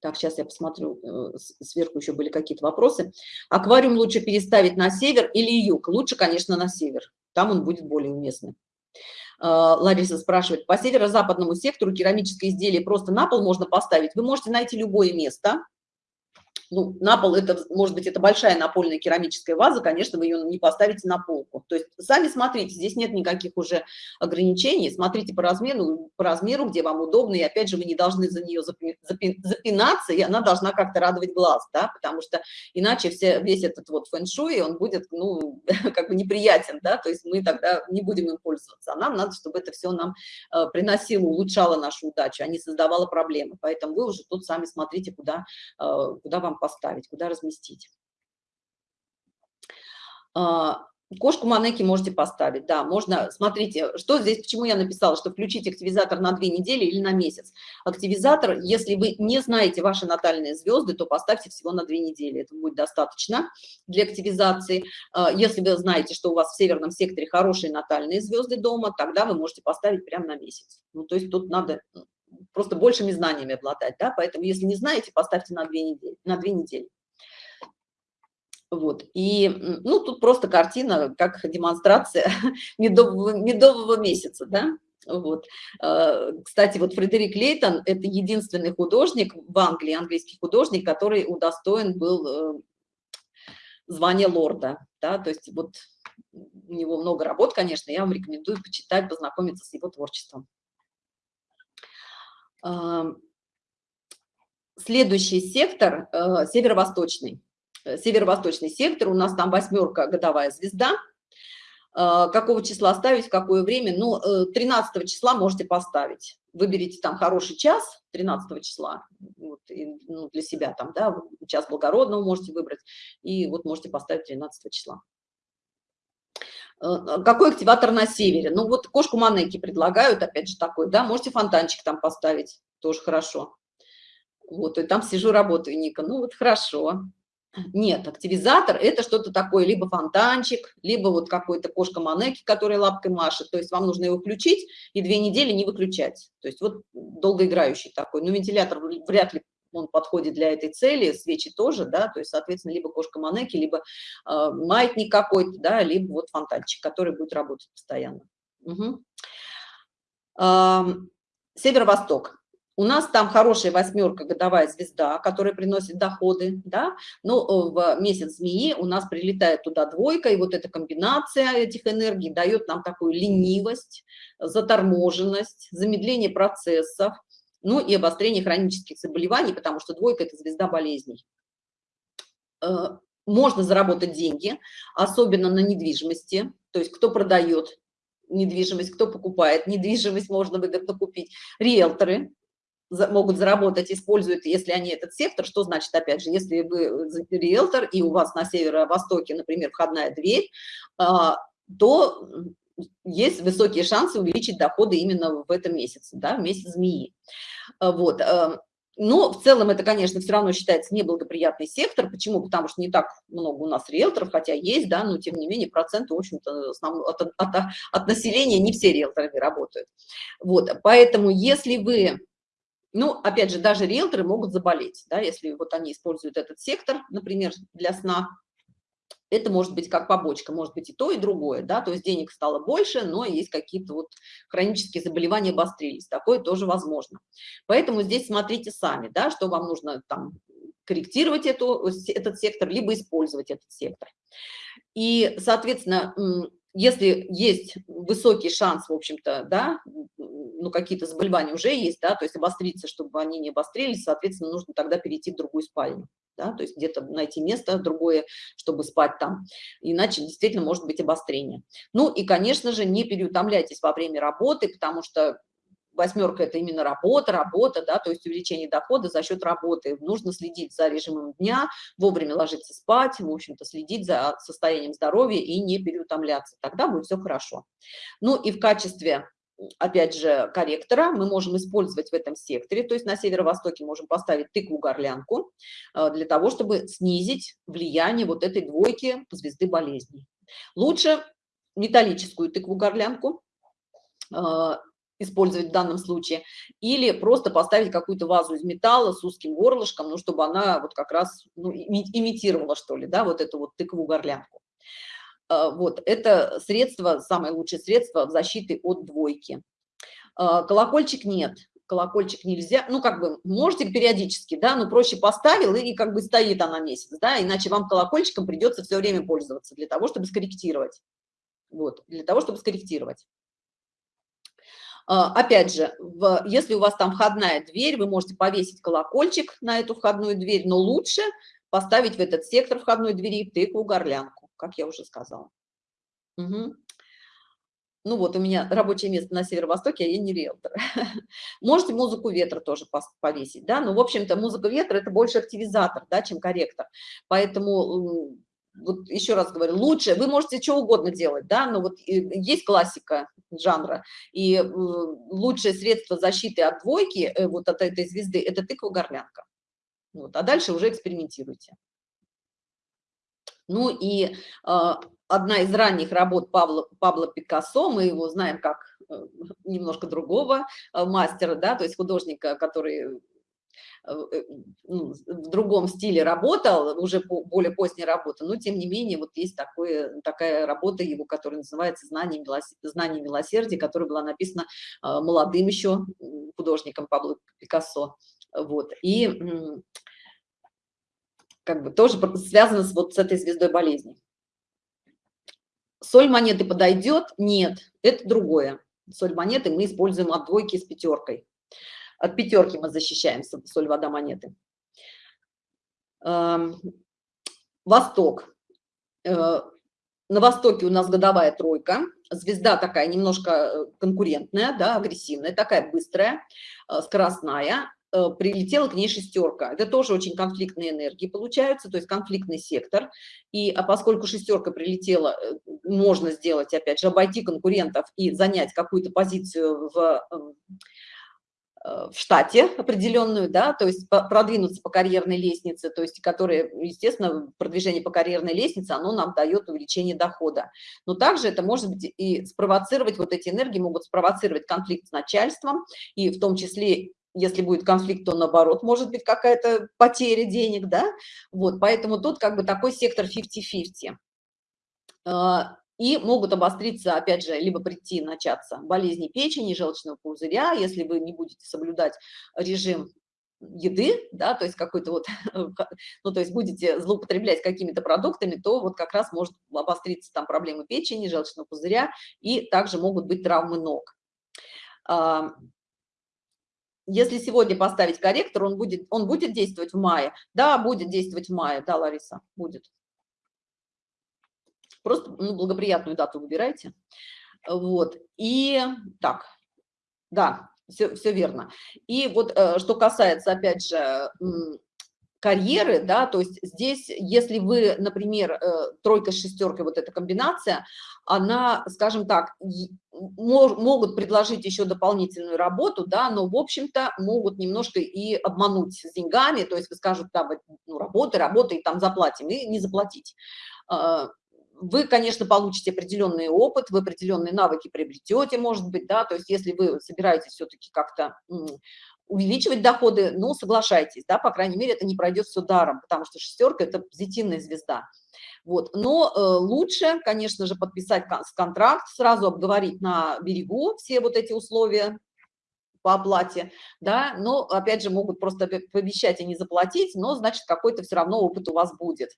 Так, сейчас я посмотрю, э, сверху еще были какие-то вопросы. Аквариум лучше переставить на север или юг? Лучше, конечно, на север. Там он будет более уместный. А, Лариса спрашивает, по северо-западному сектору керамическое изделие просто на пол можно поставить. Вы можете найти любое место, ну, на пол это, может быть, это большая напольная керамическая ваза, конечно, вы ее не поставите на полку. То есть сами смотрите, здесь нет никаких уже ограничений, смотрите по размеру, по размеру, где вам удобно, и опять же, вы не должны за нее запинаться, и она должна как-то радовать глаз, да, потому что иначе все, весь этот вот фэн-шуй, он будет, ну, как бы неприятен, да, то есть мы тогда не будем им пользоваться, а нам надо, чтобы это все нам э, приносило, улучшало нашу удачу, а не создавало проблемы, поэтому вы уже тут сами смотрите, куда, э, куда вам поставить, куда разместить. А, кошку манеки можете поставить, да, можно, смотрите, что здесь, почему я написала, что включить активизатор на две недели или на месяц. Активизатор, если вы не знаете ваши натальные звезды, то поставьте всего на две недели, это будет достаточно для активизации. А, если вы знаете, что у вас в северном секторе хорошие натальные звезды дома, тогда вы можете поставить прямо на месяц. Ну, то есть тут надо просто большими знаниями обладать, да, поэтому если не знаете, поставьте на две недели, на две недели. Вот, и, ну, тут просто картина, как демонстрация медового, медового месяца, да, вот. Э, кстати, вот Фредерик Лейтон – это единственный художник в Англии, английский художник, который удостоен был э, звания лорда, да, то есть вот у него много работ, конечно, я вам рекомендую почитать, познакомиться с его творчеством. Следующий сектор э, – северо-восточный. Э, северо-восточный сектор, у нас там восьмерка годовая звезда. Э, какого числа ставить, какое время? Ну, 13 числа можете поставить. Выберите там хороший час, 13 числа, вот, и, ну, для себя там, да, час благородного можете выбрать, и вот можете поставить 13 числа. Какой активатор на севере? Ну, вот кошку Манеки предлагают, опять же, такой, да, можете фонтанчик там поставить, тоже хорошо. Вот, и там сижу, работаю, Ника, ну вот хорошо. Нет, активизатор – это что-то такое, либо фонтанчик, либо вот какой-то кошка Манеки, которая лапкой машет. То есть вам нужно его включить и две недели не выключать. То есть вот долгоиграющий такой. Но вентилятор вряд ли он подходит для этой цели, свечи тоже, да, то есть, соответственно, либо кошка Манеки, либо э, маятник какой-то, да, либо вот фонтанчик, который будет работать постоянно. Угу. Э, Северо-восток. У нас там хорошая восьмерка, годовая звезда, которая приносит доходы, да, но э, в месяц змеи у нас прилетает туда двойка, и вот эта комбинация этих энергий дает нам такую ленивость, заторможенность, замедление процессов, ну и обострение хронических заболеваний, потому что двойка – это звезда болезней. Э, можно заработать деньги, особенно на недвижимости, то есть кто продает недвижимость, кто покупает недвижимость, можно выгодно купить, риэлторы, могут заработать, используют, если они этот сектор, что значит, опять же, если вы риэлтор и у вас на северо-востоке, например, входная дверь, а, то есть высокие шансы увеличить доходы именно в этом месяце, да, в месяц змеи. А, вот. А, но в целом это, конечно, все равно считается неблагоприятный сектор. Почему? Потому что не так много у нас риэлторов, хотя есть, да, но тем не менее проценты, в общем-то, от, от, от населения не все риэлторы работают. Вот, поэтому если вы ну, опять же, даже риэлторы могут заболеть, да, если вот они используют этот сектор, например, для сна. Это может быть как побочка, может быть и то, и другое, да, то есть денег стало больше, но есть какие-то вот хронические заболевания обострились, такое тоже возможно. Поэтому здесь смотрите сами, да, что вам нужно там корректировать эту, этот сектор, либо использовать этот сектор. И, соответственно, если есть высокий шанс, в общем-то, да, ну, какие-то заболевания уже есть, да, то есть обостриться, чтобы они не обострились, соответственно, нужно тогда перейти в другую спальню, да, то есть где-то найти место другое, чтобы спать там, иначе действительно может быть обострение. Ну, и, конечно же, не переутомляйтесь во время работы, потому что восьмерка – это именно работа, работа, да, то есть увеличение дохода за счет работы. Нужно следить за режимом дня, вовремя ложиться спать, в общем-то, следить за состоянием здоровья и не переутомляться. Тогда будет все хорошо. Ну и в качестве опять же, корректора мы можем использовать в этом секторе, то есть на северо-востоке можем поставить тыкву-горлянку э, для того, чтобы снизить влияние вот этой двойки звезды болезней. Лучше металлическую тыкву-горлянку, э, использовать в данном случае, или просто поставить какую-то вазу из металла с узким горлышком, ну, чтобы она вот как раз ну, имитировала, что ли, да, вот эту вот тыкву горлянку. А, вот, это средство, самое лучшее средство защиты от двойки. А, колокольчик нет, колокольчик нельзя, ну, как бы, можете периодически, да, но проще поставил и как бы стоит она месяц, да, иначе вам колокольчиком придется все время пользоваться для того, чтобы скорректировать. Вот, для того, чтобы скорректировать. А, опять же, в, если у вас там входная дверь, вы можете повесить колокольчик на эту входную дверь, но лучше поставить в этот сектор входной двери тыкву-горлянку, как я уже сказала. Угу. Ну вот, у меня рабочее место на северо-востоке, а я не риэлтор. Можете музыку ветра тоже повесить, да, но, в общем-то, музыка ветра – это больше активизатор, да, чем корректор. Поэтому вот еще раз говорю, лучше, вы можете что угодно делать, да, но вот есть классика жанра, и лучшее средство защиты от двойки, э, вот от этой звезды, это тыква-горлянка. Вот, а дальше уже экспериментируйте. Ну и э, одна из ранних работ Павла, Пабло Пикассо, мы его знаем как э, немножко другого э, мастера, да, то есть художника, который Э, ну, в другом стиле работал, уже более поздняя работа, но тем не менее вот есть такое, такая работа его, которая называется «Знание, милос... Знание милосердия», которая была написана молодым еще художником Пабло Пикассо. Вот. И как бы тоже связано с, вот с этой звездой болезни. Соль монеты подойдет? Нет, это другое. Соль монеты мы используем от двойки с пятеркой. От пятерки мы защищаемся, соль, вода, монеты. Эм, Восток. Э, на Востоке у нас годовая тройка. Звезда такая немножко э, конкурентная, да, агрессивная, такая быстрая, э, скоростная. Прилетела к ней шестерка. Это тоже очень конфликтные энергии получаются, то есть конфликтный сектор. И а поскольку шестерка прилетела, можно сделать, опять же, обойти конкурентов и занять какую-то позицию в Э, в штате определенную, да, то есть продвинуться по карьерной лестнице, то есть которые, естественно, продвижение по карьерной лестнице, оно нам дает увеличение дохода. Но также это может быть и спровоцировать, вот эти энергии могут спровоцировать конфликт с начальством, и в том числе если будет конфликт, то наоборот, может быть какая-то потеря денег, да, вот, поэтому тут как бы такой сектор 50-50 и могут обостриться, опять же, либо прийти, начаться болезни печени, желчного пузыря, если вы не будете соблюдать режим еды, да, то есть какой-то вот, ну, то есть будете злоупотреблять какими-то продуктами, то вот как раз может обостриться там проблемы печени, желчного пузыря, и также могут быть травмы ног. Если сегодня поставить корректор, он будет, он будет действовать в мае? Да, будет действовать в мае, да, Лариса, будет. Просто ну, благоприятную дату выбирайте. Вот. И так, да, все, все верно. И вот э, что касается, опять же, карьеры, да, то есть здесь, если вы, например, э, тройка с шестеркой, вот эта комбинация, она, скажем так, могут предложить еще дополнительную работу, да, но, в общем-то, могут немножко и обмануть с деньгами, то есть вы скажете, да, ну, работа, работа, и там заплатим, и не заплатить. А, вы, конечно, получите определенный опыт, вы определенные навыки приобретете, может быть, да, то есть если вы собираетесь все-таки как-то увеличивать доходы, ну, соглашайтесь, да, по крайней мере, это не пройдет все даром, потому что шестерка – это позитивная звезда. Вот, но э, лучше, конечно же, подписать контракт, сразу обговорить на берегу все вот эти условия по оплате, да, но, опять же, могут просто пообещать и не заплатить, но, значит, какой-то все равно опыт у вас будет.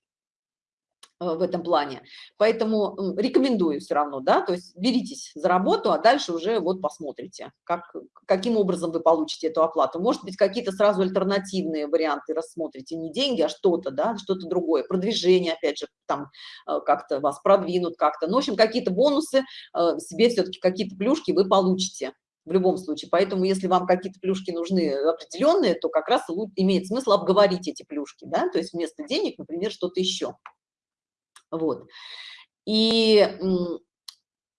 В этом плане. Поэтому рекомендую все равно, да, то есть беритесь за работу, а дальше уже вот посмотрите, как, каким образом вы получите эту оплату. Может быть, какие-то сразу альтернативные варианты рассмотрите, не деньги, а что-то, да, что-то другое, продвижение, опять же, там э, как-то вас продвинут как-то. Ну, в общем, какие-то бонусы, э, себе все-таки какие-то плюшки вы получите в любом случае. Поэтому, если вам какие-то плюшки нужны определенные, то как раз имеет смысл обговорить эти плюшки, да, то есть вместо денег, например, что-то еще. Вот. И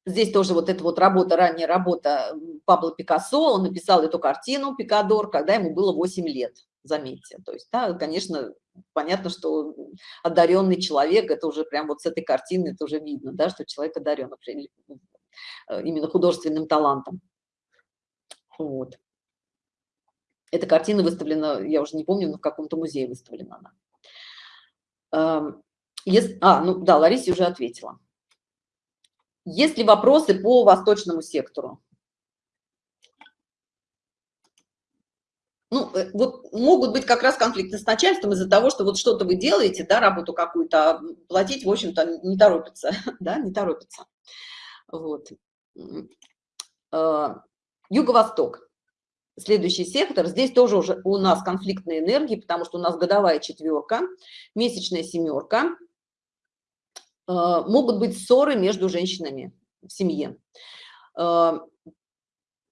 здесь тоже вот эта вот работа, ранняя работа Пабло Пикассо, он написал эту картину «Пикадор», когда ему было 8 лет, заметьте. То есть, да, конечно, понятно, что одаренный человек, это уже прям вот с этой картины, это уже видно, да, что человек одарен э, именно художественным талантом. Вот. Эта картина выставлена, я уже не помню, но в каком-то музее выставлена она. Если, а, ну да, Ларисе уже ответила. Есть ли вопросы по восточному сектору? Ну, э, вот могут быть как раз конфликты с начальством из-за того, что вот что-то вы делаете, да, работу какую-то, а платить, в общем-то, не торопится, да, не торопится. Вот. А, юго-восток. Следующий сектор. Здесь тоже уже у нас конфликтные энергии, потому что у нас годовая четверка, месячная семерка. А, могут быть ссоры между женщинами в семье. А,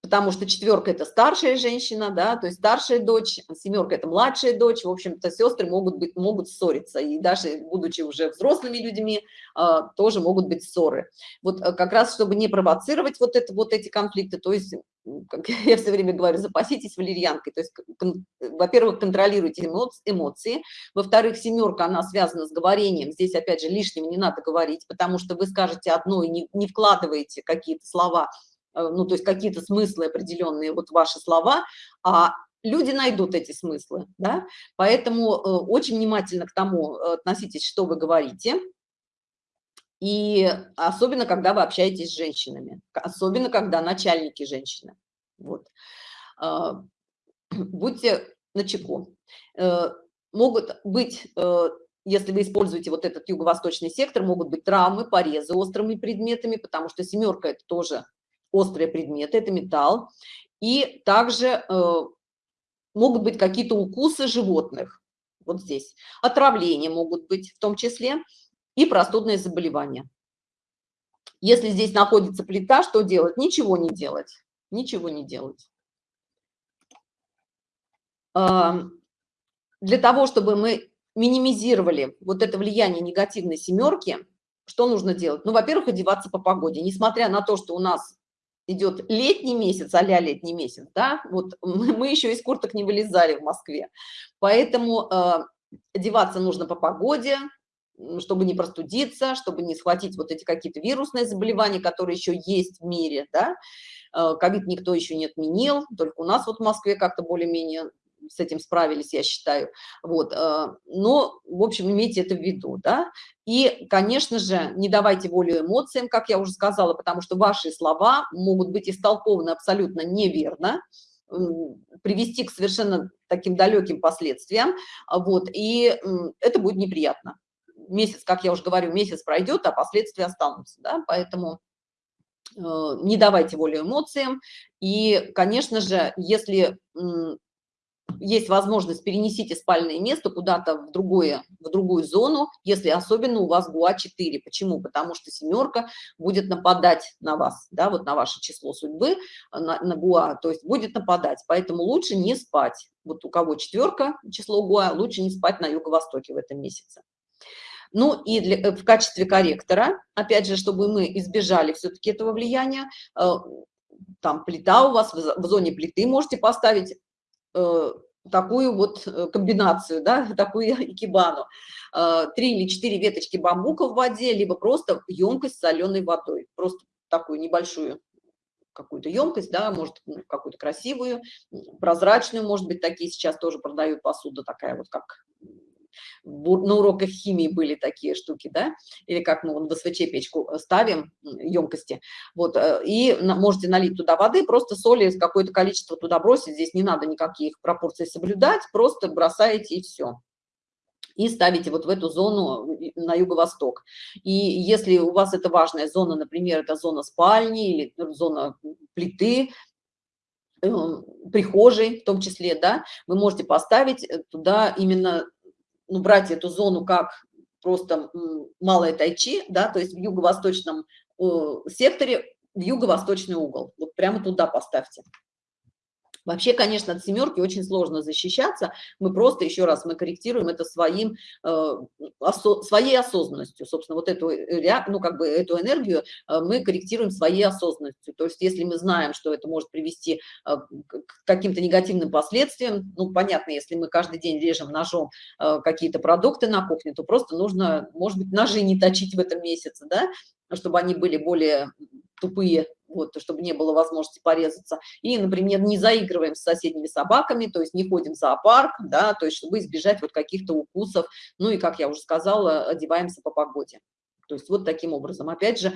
потому что четверка это старшая женщина, да, то есть старшая дочь, семерка это младшая дочь, в общем-то сестры могут быть, могут ссориться, и даже будучи уже взрослыми людьми, а, тоже могут быть ссоры. Вот э, как раз, чтобы не провоцировать вот, это, вот эти конфликты, то есть, как я все время говорю, запаситесь валерьянкой, то есть, во-первых, контролируйте эмоции, во-вторых, семерка, она связана с говорением, здесь, опять же, лишнего не надо говорить, потому что вы скажете одно и не, не вкладываете какие-то слова, Э, ну, то есть какие-то смыслы определенные, вот ваши слова, а люди найдут эти смыслы, да, поэтому э, очень внимательно к тому э, относитесь, что вы говорите, и особенно, когда вы общаетесь с женщинами, особенно, когда начальники женщины, вот. А, будьте начеку. Могут быть если вы используете вот этот юго-восточный сектор, могут быть травмы, порезы острыми предметами, потому что семерка – это тоже острые предметы, это металл. И также э, могут быть какие-то укусы животных, вот здесь. Отравления могут быть в том числе и простудные заболевания. Если здесь находится плита, что делать? Ничего не делать. Ничего не делать. Для того, чтобы мы минимизировали вот это влияние негативной семерки, что нужно делать? Ну, во-первых, одеваться по погоде. Несмотря на то, что у нас идет летний месяц, а летний месяц, да, вот мы еще из курток не вылезали в Москве, поэтому э, одеваться нужно по погоде, чтобы не простудиться, чтобы не схватить вот эти какие-то вирусные заболевания, которые еще есть в мире, да, э, ковид никто еще не отменил, только у нас вот в Москве как-то более-менее с этим справились, я считаю. Вот, э, но, в общем, имейте это в виду, да. И, конечно же, не давайте волю эмоциям, как я уже сказала, потому что ваши слова могут быть истолкованы абсолютно неверно, привести к совершенно таким далеким последствиям, вот, и это будет неприятно. Месяц, как я уже говорю, месяц пройдет, а последствия останутся, да, поэтому э, не давайте волю эмоциям. И, конечно же, если есть возможность перенесите спальное место куда-то в другое в другую зону если особенно у вас гуа 4 почему? Потому что семерка будет нападать на вас да вот на ваше число судьбы на, на гуа то есть будет нападать. Поэтому лучше не спать. Вот у кого четверка число гуа лучше не спать на юго-востоке в этом месяце. Ну и для, э, в качестве корректора опять же чтобы мы избежали все-таки этого влияния э, там плита у вас в зоне плиты можете поставить. Э, такую вот э, комбинацию, да, такую икебану. Э, три или четыре веточки бамбука в воде, либо просто емкость с соленой водой. Просто такую небольшую какую-то емкость, да, может, ну, какую-то красивую, прозрачную, может быть, такие сейчас тоже продают посуда такая вот, как на уроках химии были такие штуки, да, или как мы в СВЧ печку ставим, емкости, вот, э, и можете налить туда воды, просто соли какое-то количество туда бросить, здесь не надо никаких пропорций соблюдать, просто бросаете и все и ставите вот в эту зону на юго-восток. И если у вас это важная зона, например, это зона спальни или зона плиты, э, прихожей в том числе, да, вы можете поставить туда именно ну, брать эту зону как просто малое тайчи, да, то есть в юго-восточном э, секторе, в юго-восточный угол. Вот прямо туда поставьте. Вообще, конечно, от семерки очень сложно защищаться. Мы просто, еще раз, мы корректируем это своим, э, осо своей осознанностью. Собственно, вот эту, э, ну, как бы эту энергию э, мы корректируем своей осознанностью. То есть, если мы знаем, что это может привести э, к каким-то негативным последствиям, ну, понятно, если мы каждый день режем ножом какие-то продукты на кухне, то просто нужно, может быть, ножи не точить в этом месяце, да, чтобы они были более тупые, вот, чтобы не было возможности порезаться. И, например, не заигрываем с соседними собаками, то есть не ходим в зоопарк, да, то есть чтобы избежать вот каких-то укусов. Ну и, как я уже сказала, одеваемся по погоде. То есть вот таким образом. Опять же,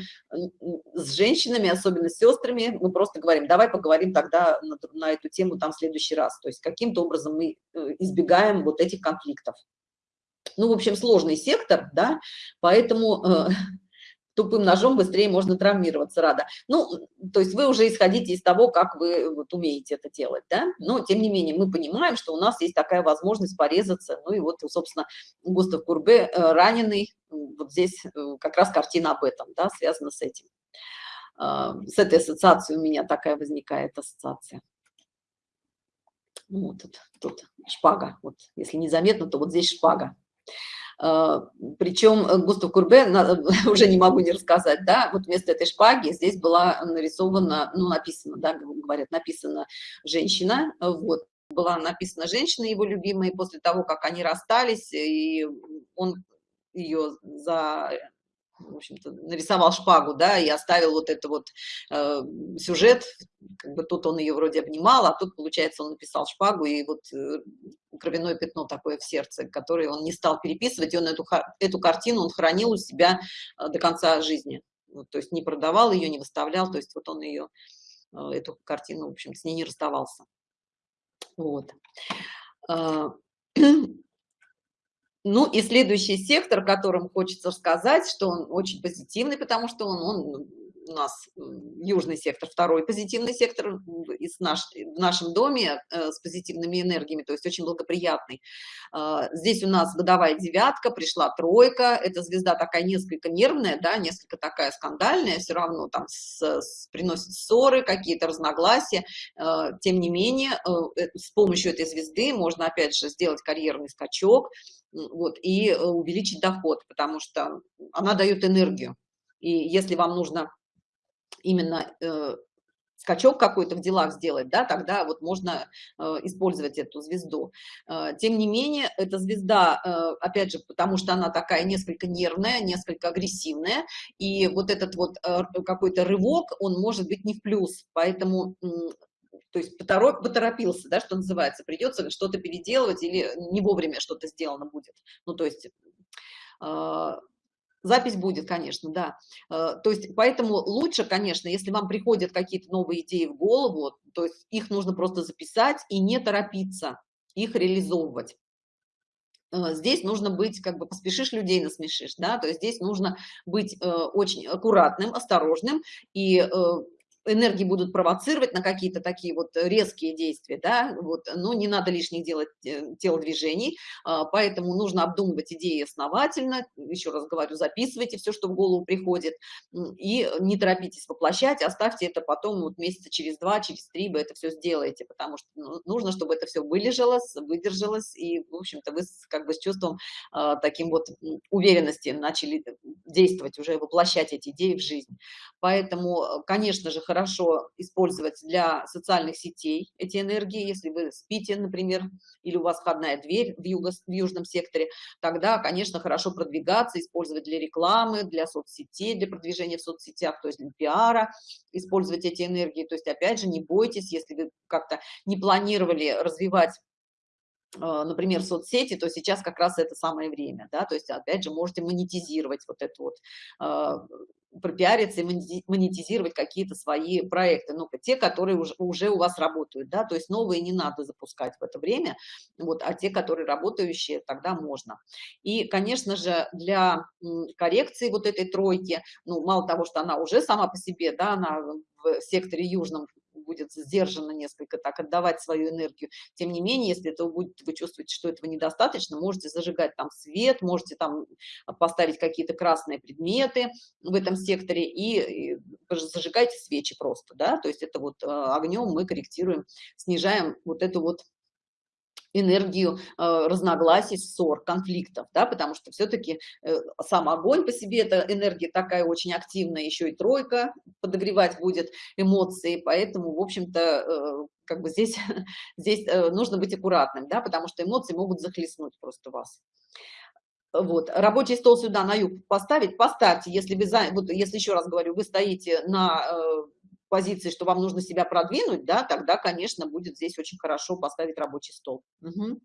с женщинами, особенно с сестрами, мы просто говорим, давай поговорим тогда на, на эту тему там в следующий раз. То есть каким-то образом мы э, избегаем вот этих конфликтов. Ну, в общем, сложный сектор, да, поэтому э, тупым ножом быстрее можно травмироваться, рада. Ну, то есть вы уже исходите из того, как вы вот умеете это делать, да, но тем не менее мы понимаем, что у нас есть такая возможность порезаться, ну и вот, собственно, Густав Курбе э, раненый, вот здесь э, как раз картина об этом, да, связана с этим. А, с этой ассоциацией у меня такая возникает ассоциация. Ну, вот тут, тут шпага, вот если незаметно, то вот здесь шпага. А, Причем э, Густав Курбе, уже не могу не рассказать, да, вот вместо этой шпаги здесь была нарисована, ну, написано, да, говорят, написана женщина, вот, была написана женщина его любимая, после того, как они расстались, и он ее за в общем-то, нарисовал шпагу, да, и оставил вот это вот э, сюжет, как бы тут он ее вроде обнимал, а тут, получается, он написал шпагу, и вот э, кровяное пятно такое в сердце, которое он не стал переписывать, и он эту, эту картину он хранил у себя э, до конца жизни, вот, то есть не продавал ее, не выставлял, то есть вот он ее, э, эту картину, в общем, с ней не расставался. Вот. Ну и следующий сектор, которым хочется сказать, что он очень позитивный, потому что он, он у нас южный сектор, второй позитивный сектор из наш, в нашем доме э, с позитивными энергиями, то есть очень благоприятный. Э, здесь у нас годовая девятка, пришла тройка, эта звезда такая несколько нервная, да, несколько такая скандальная, все равно там с, с, приносит ссоры, какие-то разногласия. Э, тем не менее, э, э, с помощью этой звезды можно опять же сделать карьерный скачок, вот, и э, увеличить доход, потому что она дает энергию. И если вам нужно именно э, скачок какой-то в делах сделать, да, тогда вот можно э, использовать эту звезду. Э, тем не менее, эта звезда, э, опять же, потому что она такая несколько нервная, несколько агрессивная, и вот этот вот э, какой-то рывок, он может быть не в плюс, поэтому то есть поторопился, да, что называется, придется что-то переделывать или не вовремя что-то сделано будет. Ну, то есть э, запись будет, конечно, да. Э, то есть поэтому лучше, конечно, если вам приходят какие-то новые идеи в голову, то есть их нужно просто записать и не торопиться их реализовывать э, здесь нужно быть, как бы поспешишь людей насмешишь, да, то есть здесь нужно быть э, очень аккуратным, осторожным и э, энергии будут провоцировать на какие-то такие вот резкие действия, да, вот, но не надо лишних делать э, телодвижений, а, поэтому нужно обдумывать идеи основательно, еще раз говорю, записывайте все, что в голову приходит, и не торопитесь воплощать, оставьте это потом, вот месяца через два, через три вы это все сделаете, потому что ну, нужно, чтобы это все вылежалось, выдержалось, и, в общем-то, вы как бы с чувством а, таким вот уверенности начали действовать, уже воплощать эти идеи в жизнь. Поэтому, конечно же, хорошо использовать для социальных сетей эти энергии. Если вы спите, например, или у вас входная дверь в, юго, в южном секторе, тогда, конечно, хорошо продвигаться, использовать для рекламы, для соцсетей, для продвижения в соцсетях, то есть для пиара, использовать эти энергии. То есть, опять же, не бойтесь, если вы как-то не планировали развивать например, соцсети, то сейчас как раз это самое время, да, то есть, опять же, можете монетизировать вот это вот, а, пропиариться и монетизировать какие-то свои проекты, ну, те, которые уже, уже у вас работают, да, то есть новые не надо запускать в это время, вот, а те, которые работающие, тогда можно. И, конечно же, для коррекции вот этой тройки, ну, мало того, что она уже сама по себе, да, она в секторе южном будет сдержанно несколько так отдавать свою энергию. Тем не менее, если это будет, вы чувствуете, что этого недостаточно, можете зажигать там свет, можете там поставить какие-то красные предметы в этом секторе и, и зажигайте свечи просто, да, то есть это вот э, огнем мы корректируем, снижаем вот эту вот энергию э, разногласий, ссор, конфликтов, да, потому что все-таки э, сам огонь по себе, это энергия такая очень активная, еще и тройка подогревать будет эмоции, поэтому, в общем-то, э, как бы здесь, здесь нужно быть аккуратным, да, потому что эмоции могут захлестнуть просто вас. Вот, рабочий стол сюда на юг поставить, поставьте, если за, вот, если еще раз говорю, вы стоите на позиции, что вам нужно себя продвинуть, да, тогда, конечно, будет здесь очень хорошо поставить рабочий стол. Угу.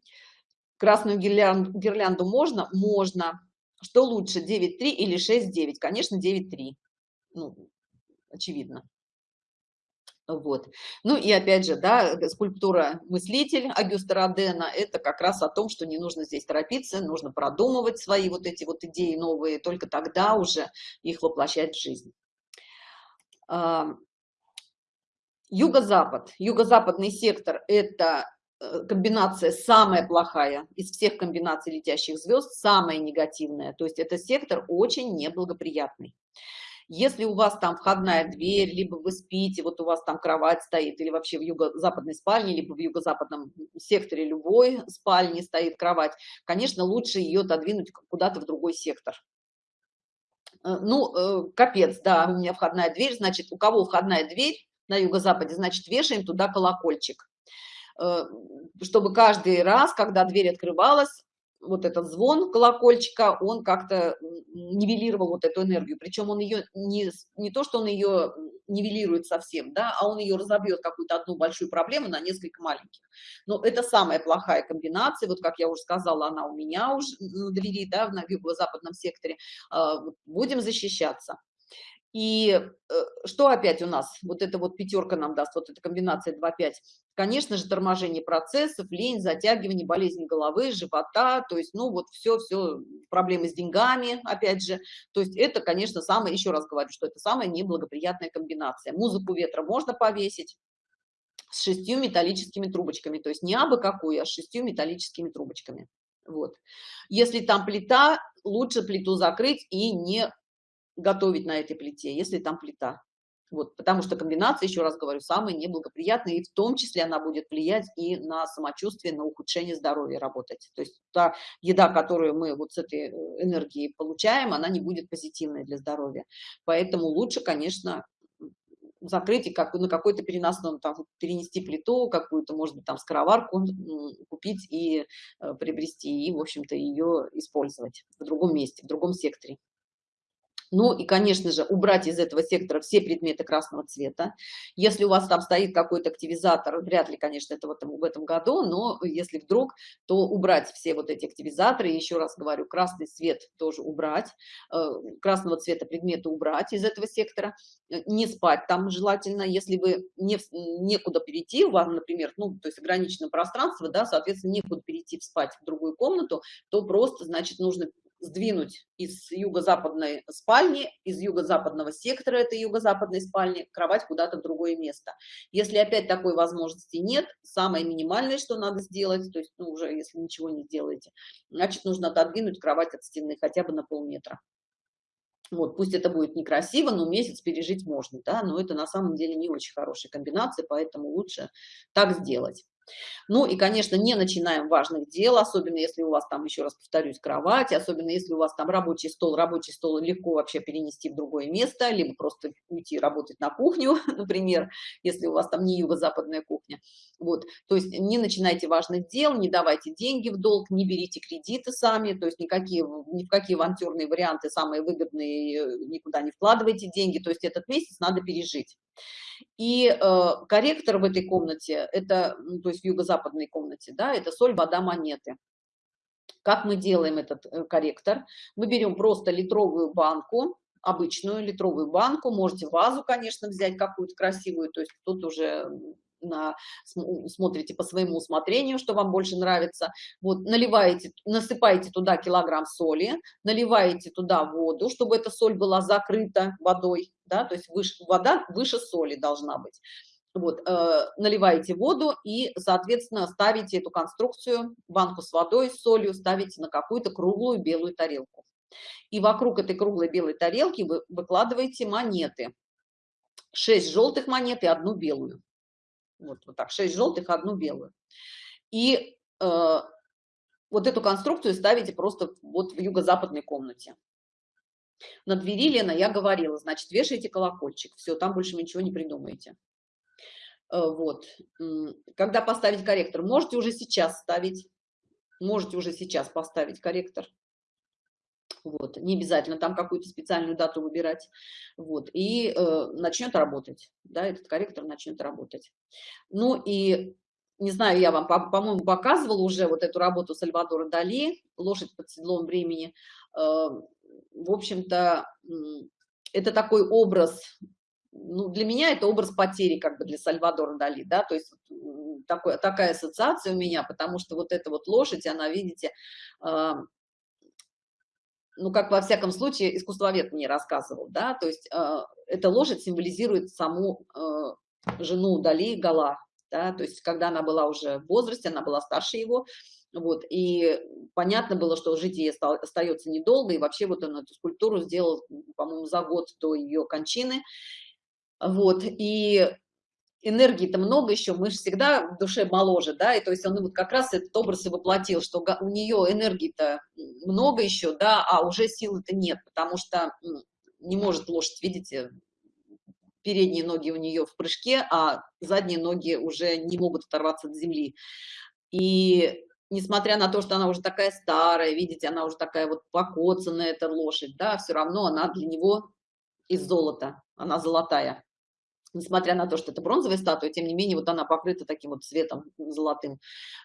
Красную гирлянду, гирлянду можно? Можно. Что лучше, 9.3 или 6.9? Конечно, 9.3. Ну, очевидно. Вот. Ну и опять же, да, скульптура «Мыслитель» Агюста Родена – это как раз о том, что не нужно здесь торопиться, нужно продумывать свои вот эти вот идеи новые, только тогда уже их воплощать в жизнь. Юго-запад. Юго-западный сектор – это э, комбинация самая плохая из всех комбинаций летящих звезд, самая негативная. То есть это сектор очень неблагоприятный. Если у вас там входная дверь, либо вы спите, вот у вас там кровать стоит, или вообще в юго-западной спальне, либо в юго-западном секторе любой спальни стоит кровать, конечно, лучше ее отодвинуть куда-то в другой сектор. Э, ну, э, капец, да, у меня входная дверь, значит, у кого входная дверь на юго-западе, значит, вешаем туда колокольчик э, чтобы каждый раз, когда дверь открывалась, вот этот звон колокольчика, он как-то нивелировал вот эту энергию. Причем он ее не, не то, что он ее нивелирует совсем, да, а он ее разобьет какую-то одну большую проблему на несколько маленьких. Но это самая плохая комбинация, вот как я уже сказала, она у меня уже на двери, да, в юго-западном секторе. А, будем защищаться. И э, что опять у нас? Вот эта вот пятерка нам даст, вот эта комбинация 2-5. Конечно же, торможение процессов, лень, затягивание, болезнь головы, живота, то есть, ну, вот все-все, проблемы с деньгами, опять же. То есть это, конечно, самое, еще раз говорю, что это самая неблагоприятная комбинация. Музыку ветра можно повесить с шестью металлическими трубочками, то есть не абы какую, а с шестью металлическими трубочками. Вот. Если там плита, лучше плиту закрыть и не готовить на этой плите, если там плита. Вот, потому что комбинация, еще раз говорю, самая неблагоприятная, и в том числе она будет влиять и на самочувствие, на ухудшение здоровья работать. То есть та еда, которую мы вот с этой э, энергией получаем, она не будет позитивной для здоровья. Поэтому лучше, конечно, закрыть и как на какой-то переносном, там, перенести плиту какую-то, может быть, там, скороварку купить и э, приобрести, и, в общем-то, ее использовать в другом месте, в другом секторе. Ну и, конечно же, убрать из этого сектора все предметы красного цвета. Если у вас там стоит какой-то активизатор, вряд ли, конечно, это в этом, в этом году, но если вдруг, то убрать все вот эти активизаторы. Еще раз говорю, красный цвет тоже убрать, э, красного цвета предметы убрать из этого сектора. Э, не спать там желательно, если вы не, некуда перейти, у вас, например, ну, то есть ограниченное пространство, да, соответственно, некуда перейти спать в другую комнату, то просто, значит, нужно сдвинуть из юго-западной спальни, из юго-западного сектора этой юго-западной спальни кровать куда-то в другое место. Если опять такой возможности нет, самое минимальное, что надо сделать, то есть ну, уже если ничего не сделаете, значит нужно отодвинуть кровать от стены хотя бы на полметра. Вот, пусть это будет некрасиво, но месяц пережить можно, да, но это на самом деле не очень хорошая комбинация, поэтому лучше так сделать. Ну и, конечно, не начинаем важных дел, особенно если у вас там, еще раз повторюсь, кровать, особенно если у вас там рабочий стол. Рабочий стол легко вообще перенести в другое место, либо просто уйти работать на кухню, например, если у вас там не юго-западная кухня. Вот, то есть не начинайте важных дел, не давайте деньги в долг, не берите кредиты сами, то есть никакие, ни в какие авантюрные варианты, самые выгодные, никуда не вкладывайте деньги, то есть этот месяц надо пережить. И э, корректор в этой комнате, это, ну, то есть в юго-западной комнате, да, это соль, вода, монеты. Как мы делаем этот э, корректор? Мы берем просто литровую банку, обычную литровую банку, можете вазу, конечно, взять какую-то красивую, то есть тут уже на, смотрите по своему усмотрению, что вам больше нравится. Вот, наливаете, насыпаете туда килограмм соли, наливаете туда воду, чтобы эта соль была закрыта водой, да, то есть выше, вода выше соли должна быть. Вот, э, наливаете воду и, соответственно, ставите эту конструкцию, банку с водой, с солью, ставите на какую-то круглую белую тарелку. И вокруг этой круглой белой тарелки вы выкладываете монеты. Шесть желтых монет и одну белую. Вот, вот так, 6 желтых, одну белую. И э, вот эту конструкцию ставите просто вот в юго-западной комнате. На двери, Лена, я говорила, значит, вешаете колокольчик. Все, там больше ничего не придумаете. Э, вот. Когда поставить корректор? Можете уже сейчас ставить. Можете уже сейчас поставить корректор. Вот, не обязательно там какую-то специальную дату выбирать, вот, и э, начнет работать, да, этот корректор начнет работать. Ну и, не знаю, я вам, по-моему, по показывала уже вот эту работу Сальвадора Дали, «Лошадь под седлом времени», э, в общем-то, это такой образ, ну, для меня это образ потери, как бы для Сальвадора Дали, да, то есть такой, такая ассоциация у меня, потому что вот эта вот лошадь, она, видите, э, ну, как во всяком случае, искусствовед мне рассказывал, да, то есть э, эта лошадь символизирует саму э, жену Дали Гала, да, то есть когда она была уже в возрасте, она была старше его, вот, и понятно было, что жить ей остается недолго, и вообще вот он эту скульптуру сделал, по-моему, за год до ее кончины, вот, и энергии-то много еще, мы же всегда в душе моложе, да, и то есть он вот как раз этот образ и воплотил, что у нее энергии-то много еще, да, а уже силы-то нет, потому что не может лошадь, видите, передние ноги у нее в прыжке, а задние ноги уже не могут оторваться от земли. И несмотря на то, что она уже такая старая, видите, она уже такая вот покоцанная, эта лошадь, да, все равно она для него из золота, она золотая несмотря на то, что это бронзовая статуя, тем не менее, вот она покрыта таким вот цветом золотым.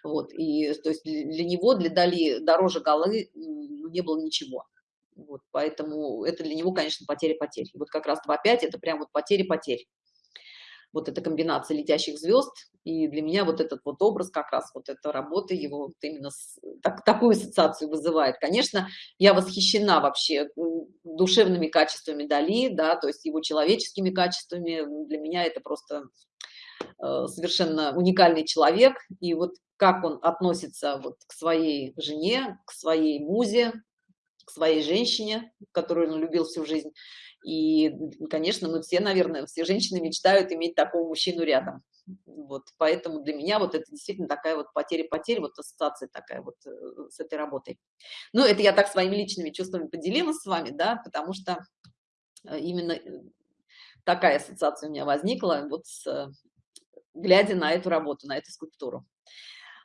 Вот, и то есть для него, для Дали, дороже голы не было ничего. Вот, поэтому это для него, конечно, потери-потери. Вот как раз 2.5 это прям вот потери-потери вот эта комбинация летящих звезд, и для меня вот этот вот образ как раз вот эта работа его вот именно с, так, такую ассоциацию вызывает. Конечно, я восхищена вообще душевными качествами Дали, да, то есть его человеческими качествами. Для меня это просто э, совершенно уникальный человек, и вот как он относится вот к своей жене, к своей музе, к своей женщине, которую он любил всю жизнь, и, конечно, мы все, наверное, все женщины мечтают иметь такого мужчину рядом. Вот, поэтому для меня вот это действительно такая вот потеря-потеря, вот ассоциация такая вот э, с этой работой. Ну, это я так своими личными чувствами поделилась с вами, да, потому что э, именно э, такая ассоциация у меня возникла, вот с, глядя на эту работу, на эту скульптуру.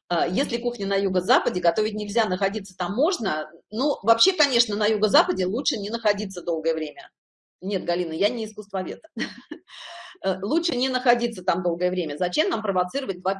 А, если кухня на юго-западе, готовить нельзя, находиться там можно. Ну, вообще, конечно, на юго-западе лучше не находиться долгое время. Нет, Галина, я не искусствовед. Э, лучше не находиться там долгое время. Зачем нам провоцировать 2-5?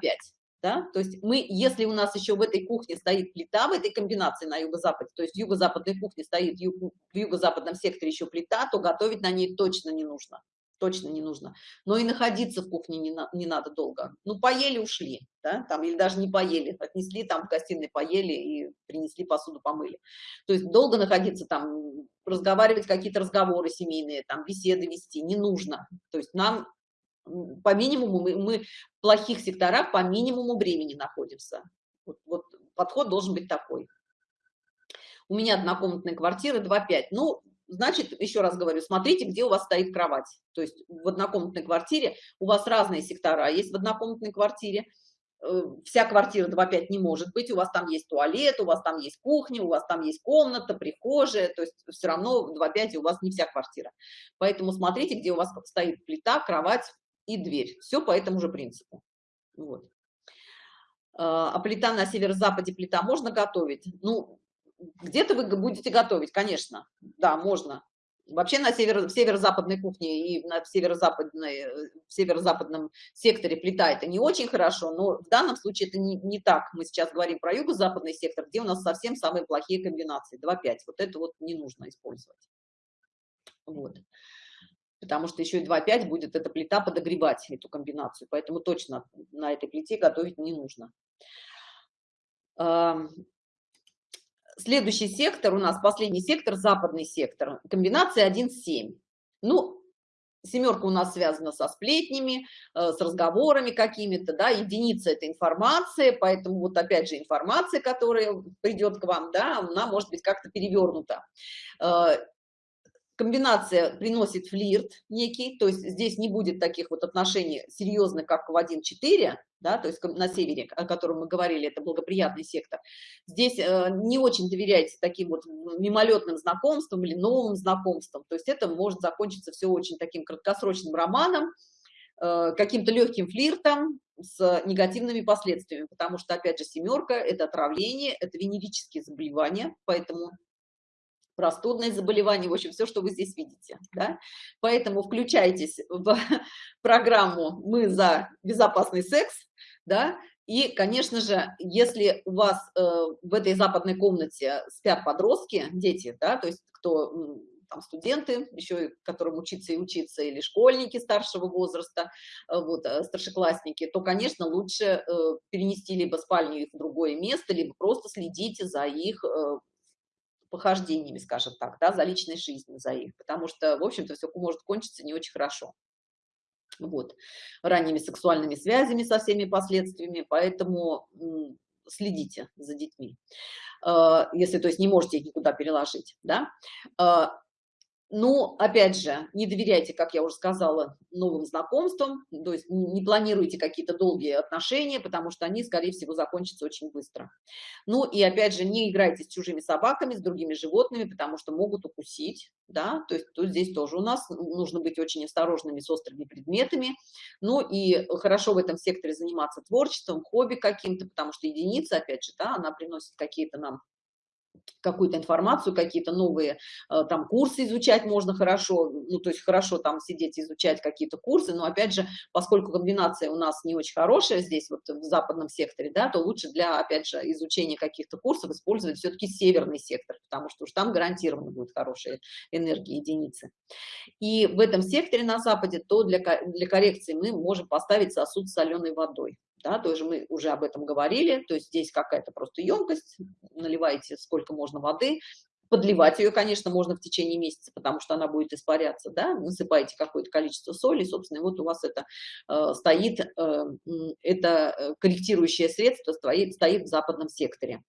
Да? То есть мы, если у нас еще в этой кухне стоит плита, в этой комбинации на юго-западе, то есть в юго-западной кухне стоит в юго-западном секторе еще плита, то готовить на ней точно не нужно точно не нужно. Но и находиться в кухне не, на, не надо долго. Ну, поели, ушли, да, там, или даже не поели, отнесли там в гостиной, поели и принесли посуду, помыли. То есть долго находиться там, разговаривать какие-то разговоры семейные, там, беседы вести не нужно. То есть нам по минимуму, мы, мы в плохих секторах по минимуму времени находимся. Вот, вот подход должен быть такой. У меня однокомнатная квартира 2,5. Ну, значит, еще раз говорю, смотрите, где у вас стоит кровать. То есть в однокомнатной квартире у вас разные сектора есть в однокомнатной квартире. Э, вся квартира 2,5 не может быть, у вас там есть туалет, у вас там есть кухня, у вас там есть комната, прихожая, то есть все равно в 2,5 у вас не вся квартира. Поэтому смотрите, где у вас стоит плита, кровать и дверь. Все по этому же принципу. Вот. А, а плита на северо-западе плита можно готовить? Ну, где-то вы будете готовить, конечно, да, можно. Вообще на север, северо-западной кухне и на северо-западной, в северо-западном секторе плита это не очень хорошо, но в данном случае это не, не так. Мы сейчас говорим про юго-западный сектор, где у нас совсем самые плохие комбинации, 2-5. Вот это вот не нужно использовать. Вот. Потому что еще и 2-5 будет эта плита подогревать эту комбинацию, поэтому точно на этой плите готовить не нужно. Следующий сектор у нас, последний сектор, западный сектор, комбинация 1-7. Ну, семерка у нас связана со сплетнями, э, с разговорами какими-то, да, единица – это информация, поэтому вот опять же информация, которая придет к вам, да, она может быть как-то перевернута. Комбинация приносит флирт некий, то есть здесь не будет таких вот отношений серьезных, как в 1.4, да, то есть на севере, о котором мы говорили, это благоприятный сектор. Здесь э, не очень доверяйте таким вот мимолетным знакомствам или новым знакомствам, то есть это может закончиться все очень таким краткосрочным романом, э, каким-то легким флиртом с негативными последствиями, потому что, опять же, семерка – это отравление, это венерические заболевания, поэтому простудные заболевания, в общем, все, что вы здесь видите, да? Поэтому включайтесь в программу «Мы за безопасный секс», да, и, конечно же, если у вас э, в этой западной комнате спят подростки, дети, да, то есть кто там студенты, еще которым учиться и учиться, или школьники старшего возраста, э, вот, э, старшеклассники, то, конечно, лучше э, перенести либо спальню их в другое место, либо просто следите за их похождениями, скажем так, да, за личной жизнью, за их, потому что, в общем-то, все может кончиться не очень хорошо. Вот, ранними сексуальными связями со всеми последствиями, поэтому следите за детьми, если, то есть, не можете их никуда переложить, да. Но, опять же, не доверяйте, как я уже сказала, новым знакомствам, то есть не планируйте какие-то долгие отношения, потому что они, скорее всего, закончатся очень быстро. Ну и, опять же, не играйте с чужими собаками, с другими животными, потому что могут укусить, да, то есть тут здесь тоже у нас нужно быть очень осторожными с острыми предметами. Ну и хорошо в этом секторе заниматься творчеством, хобби каким-то, потому что единица, опять же, да, она приносит какие-то нам какую-то информацию, какие-то новые э, там курсы изучать можно хорошо, ну, то есть хорошо там сидеть изучать какие-то курсы, но опять же, поскольку комбинация у нас не очень хорошая здесь, вот в западном секторе, да, то лучше для, опять же, изучения каких-то курсов использовать все-таки северный сектор, потому что уж там гарантированно будет хорошая энергия единицы. И в этом секторе на западе, то для, для коррекции мы можем поставить сосуд с соленой водой да, тоже мы уже об этом говорили, то есть здесь какая-то просто емкость, наливаете сколько можно воды, подливать ее, конечно, можно в течение месяца, потому что она будет испаряться, да, насыпаете какое-то количество соли, собственно, вот у вас это э, стоит, э, это э, корректирующее средство стоит, стоит в западном секторе.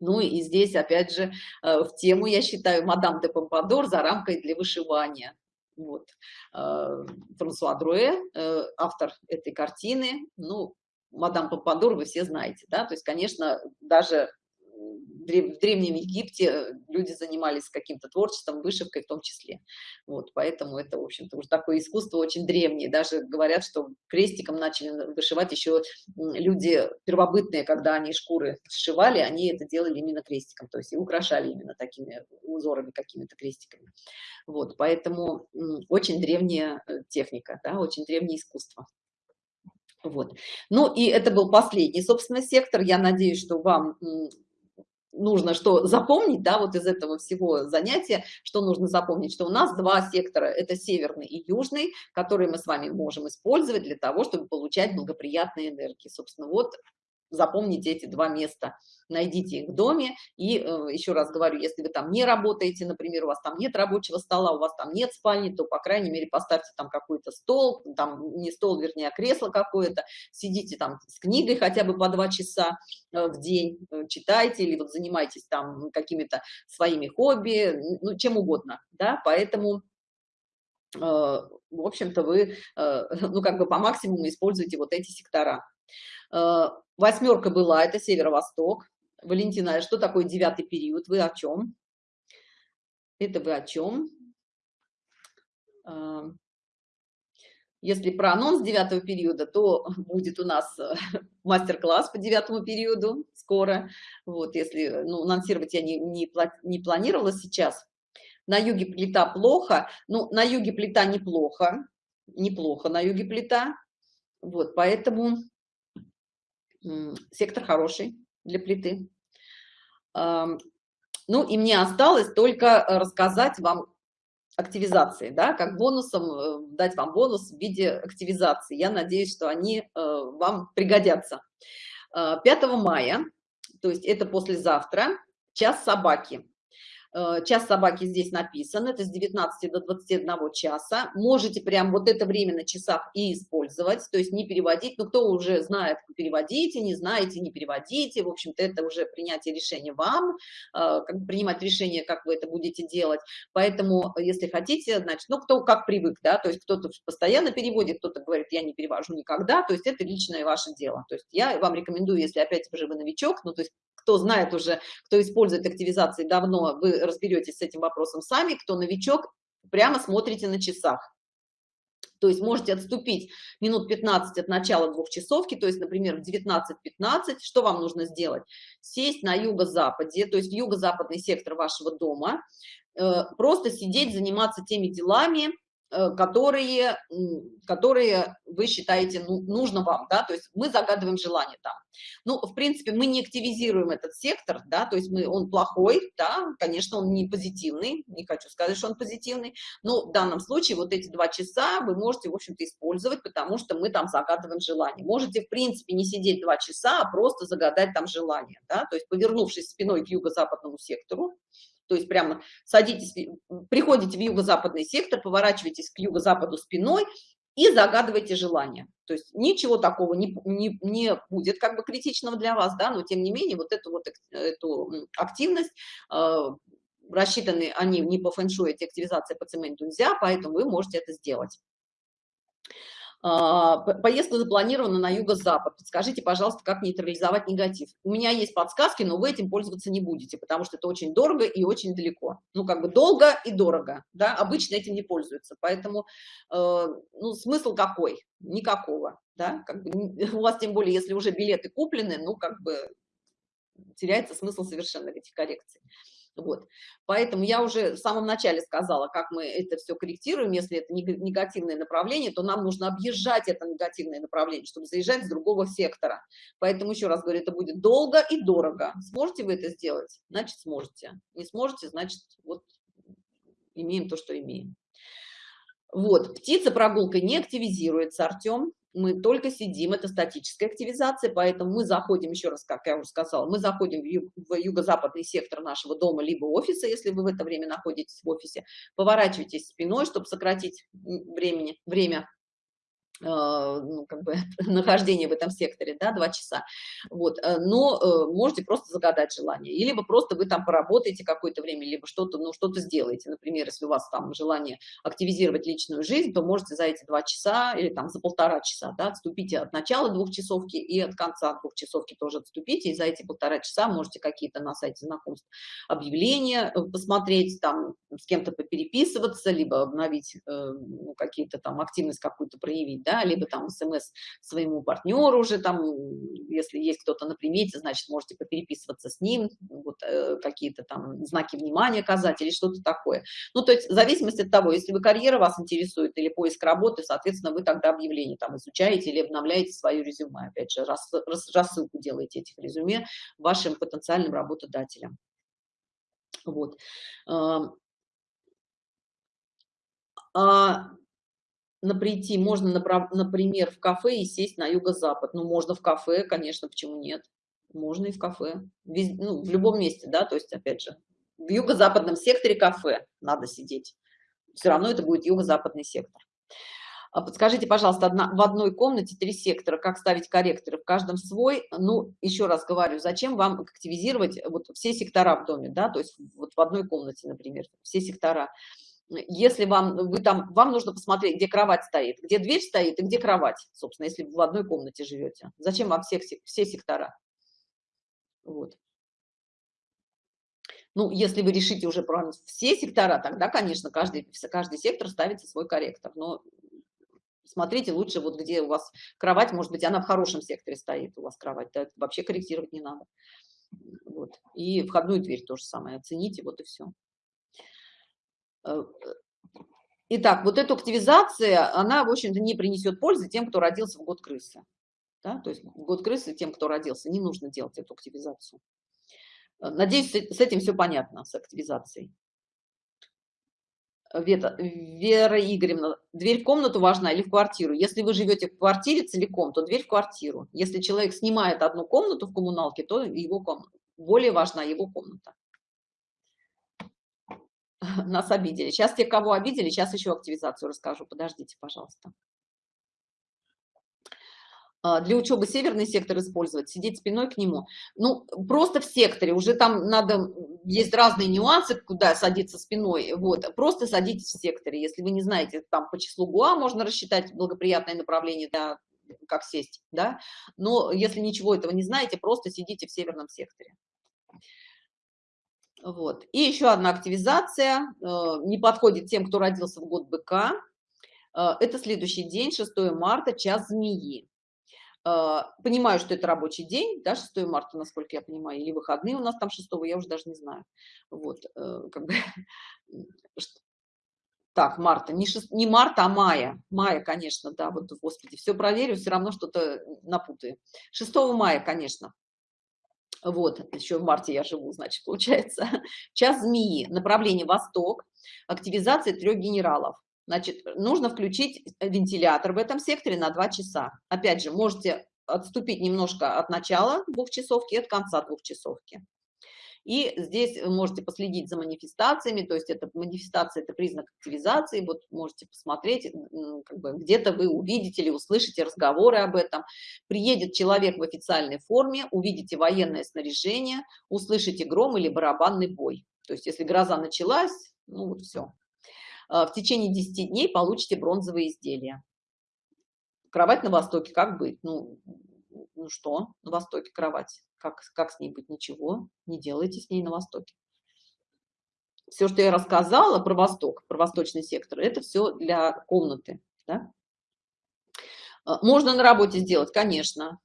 Ну и здесь, опять же, э, в тему, я считаю, мадам де Помпадор за рамкой для вышивания. Вот. А, Франсуа Друэ, э, автор этой картины, ну, мадам Пападор вы все знаете, да, то есть, конечно, даже в Древнем Египте люди занимались каким-то творчеством, вышивкой в том числе. Вот, поэтому это, в общем-то, уже такое искусство очень древнее. Даже говорят, что крестиком начали вышивать еще люди первобытные, когда они шкуры сшивали, они это делали именно крестиком, то есть и украшали именно такими узорами, какими-то крестиками. Вот, поэтому очень древняя э, техника, да, очень древнее искусство. Вот. Ну и это был последний, собственно, сектор. Я надеюсь, что вам нужно что запомнить, да, вот из этого всего занятия, что нужно запомнить, что у нас два сектора, это северный и южный, которые мы с вами можем использовать для того, чтобы получать благоприятные энергии. Собственно, вот запомните эти два места, найдите их в доме. И э, еще раз говорю, если вы там не работаете, например, у вас там нет рабочего стола, у вас там нет спальни, то, по крайней мере, поставьте там какой-то стол, там не стол, вернее, а кресло какое-то, сидите там с книгой хотя бы по два часа э, в день, э, читайте или вот занимайтесь там какими-то своими хобби, ну, чем угодно, да, поэтому в общем-то, вы, ну, как бы по максимуму используете вот эти сектора. Э, восьмерка была, это северо-восток. Валентина, что такое девятый период? Вы о чем? Это вы о чем? Э, если про анонс девятого периода, то будет у нас э, мастер-класс по девятому периоду скоро. Вот, если, ну, анонсировать я не, не, не планировала сейчас. На юге плита плохо, ну, на юге плита неплохо, неплохо на юге плита. Вот, поэтому сектор хороший для плиты. Ну и мне осталось только э, рассказать вам активизации, да, как бонусом, э, дать вам бонус в виде активизации. Я надеюсь, что они э, вам пригодятся. 5 мая, то есть это послезавтра, час собаки. Э, час собаки здесь написан, это с 19 до 21 часа. Можете прям вот это время на часах и использовать, то есть не переводить. Ну, кто уже знает, переводите, не знаете, не переводите. В общем-то, это уже принятие решения вам, э, как принимать решение, как вы это будете делать. Поэтому, если хотите, значит, ну, кто как привык, да, то есть кто-то постоянно переводит, кто-то говорит, я не перевожу никогда, то есть это личное ваше дело. То есть я вам рекомендую, если опять же вы новичок, ну, то есть кто знает уже, кто использует активизации давно, вы разберетесь с этим вопросом сами, кто новичок, прямо смотрите на часах. То есть можете отступить минут 15 от начала двухчасовки, то есть, например, в 19.15, что вам нужно сделать? Сесть на юго-западе, то есть юго-западный сектор вашего дома, э, просто сидеть, заниматься теми делами, которые, которые вы считаете ну, нужно вам, да, то есть мы загадываем желание там. Ну, в принципе, мы не активизируем этот сектор, да, то есть мы, он плохой, да, конечно, он не позитивный, не хочу сказать, что он позитивный, но в данном случае вот эти два часа вы можете, в общем-то, использовать, потому что мы там загадываем желание. Можете, в принципе, не сидеть два часа, а просто загадать там желание, да, то есть повернувшись спиной к юго-западному сектору, то есть прямо садитесь, приходите в юго-западный сектор, поворачиваетесь к юго-западу спиной и загадывайте желание. То есть ничего такого не, не, не будет как бы критичного для вас, да, но тем не менее вот эту вот эту активность, э, рассчитаны они не по фэншуй, эти активизации по цементу нельзя, поэтому вы можете это сделать. А, поездка запланирована на юго-запад. Подскажите, пожалуйста, как нейтрализовать негатив. У меня есть подсказки, но вы этим пользоваться не будете, потому что это очень дорого и очень далеко. Ну, как бы долго и дорого, да, обычно этим не пользуются. Поэтому, э, ну, смысл какой? Никакого, да, как бы у вас тем более, если уже билеты куплены, ну, как бы теряется смысл совершенно этих коррекций. Вот. Поэтому я уже в самом начале сказала, как мы это все корректируем. Если это негативное направление, то нам нужно объезжать это негативное направление, чтобы заезжать с другого сектора. Поэтому еще раз говорю, это будет долго и дорого. Сможете вы это сделать? Значит, сможете. Не сможете, значит, вот имеем то, что имеем. Вот, птица прогулкой не активизируется, Артем мы только сидим, это статическая активизация, поэтому мы заходим, еще раз, как я уже сказала, мы заходим в, юго-западный сектор нашего дома, либо офиса, если вы в это время находитесь в офисе, поворачивайтесь спиной, чтобы сократить времени, время ну, как бы, нахождение в этом секторе, да, два часа, вот, э, но э, можете просто загадать желание, или либо просто вы там поработаете какое-то время, либо что-то, ну, что-то сделаете, например, если у вас там желание активизировать личную жизнь, то можете за эти два часа или там за полтора часа, да, отступите от начала двухчасовки и от конца двухчасовки тоже отступите, и за эти полтора часа можете какие-то на сайте знакомств объявления посмотреть, там, с кем-то попереписываться, либо обновить ну, какие-то там активность какую-то проявить, да, да, либо там смс своему партнеру уже там, если есть кто-то на примете, значит, можете попереписываться с ним, вот э, какие-то там знаки внимания оказать или что-то такое. Ну, то есть в зависимости от того, если вы карьера вас интересует или поиск работы, соответственно, вы тогда объявление там изучаете или обновляете свое резюме, опять же, рас, рас, рассылку делаете этих резюме вашим потенциальным работодателям. Вот. А, прийти, можно, например, в кафе и сесть на юго-запад. Ну, можно в кафе, конечно, почему нет? Можно и в кафе. Вез, ну, в любом месте, да, то есть, опять же, в юго-западном секторе кафе надо сидеть. Все равно это будет юго-западный сектор. А подскажите, пожалуйста, одна, в одной комнате три сектора, как ставить корректоры, в каждом свой, ну, еще раз говорю, зачем вам активизировать вот все сектора в доме, да, то есть вот в одной комнате, например, все сектора если вам, вы там, вам нужно посмотреть, где кровать стоит, где дверь стоит и где кровать, собственно, если в одной комнате живете. Зачем вам всех, все сектора? Вот. Ну, если вы решите уже про все сектора, тогда, конечно, каждый, каждый сектор ставится свой корректор. Но смотрите лучше, вот где у вас кровать, может быть, она в хорошем секторе стоит, у вас кровать, да, вообще корректировать не надо. Вот. И входную дверь тоже самое оцените, вот и все. Э, итак, вот эта активизация, она, в общем-то, не принесет пользы тем, кто родился в год крысы. Да? То есть год крысы тем, кто родился, не нужно делать эту активизацию. Э, надеюсь, с этим все понятно, с активизацией. Вета, Вера Игоревна, дверь в комнату важна или в квартиру? Если вы живете в квартире целиком, то дверь в квартиру. Если человек снимает одну комнату в коммуналке, то его комната, более важна его комната. нас обидели. Сейчас те, кого обидели, сейчас еще активизацию расскажу. Подождите, пожалуйста. А, для учебы северный сектор использовать, сидеть спиной к нему. Ну, просто в секторе, уже там надо, есть разные нюансы, куда садиться спиной, вот, просто садитесь в секторе. Если вы не знаете, там по числу ГУА можно рассчитать благоприятное направление, да, как сесть, да, но если ничего этого не знаете, просто сидите в северном секторе. Вот. И еще одна активизация, э, не подходит тем, кто родился в год быка. Э, это следующий день, 6 марта, час змеи. Э, понимаю, что это рабочий день, да, 6 марта, насколько я понимаю, или выходные у нас там 6, я уже даже не знаю. Вот, как бы, так, марта, не, 6, не марта, а мая. Мая, конечно, да, вот, господи, все проверю, все равно что-то напутаю. 6 мая, конечно. Вот, еще в марте я живу, значит, получается. Час змеи, направление восток, активизация трех генералов. Значит, нужно включить вентилятор в этом секторе на 2 часа. Опять же, можете отступить немножко от начала двухчасовки и от конца двухчасовки. И здесь вы можете последить за манифестациями, то есть это манифестация, это признак активизации, вот можете посмотреть, как бы где-то вы увидите или услышите разговоры об этом. Приедет человек в официальной форме, увидите военное снаряжение, услышите гром или барабанный бой. То есть если гроза началась, ну вот все. А, в течение 10 дней получите бронзовые изделия. Кровать на Востоке, как быть? Ну, ну что, на Востоке кровать? Как, как с ней быть? Ничего, не делайте с ней на Востоке. Все, что я рассказала про Восток, про восточный сектор, это все для комнаты. Да? А, можно на работе сделать, конечно,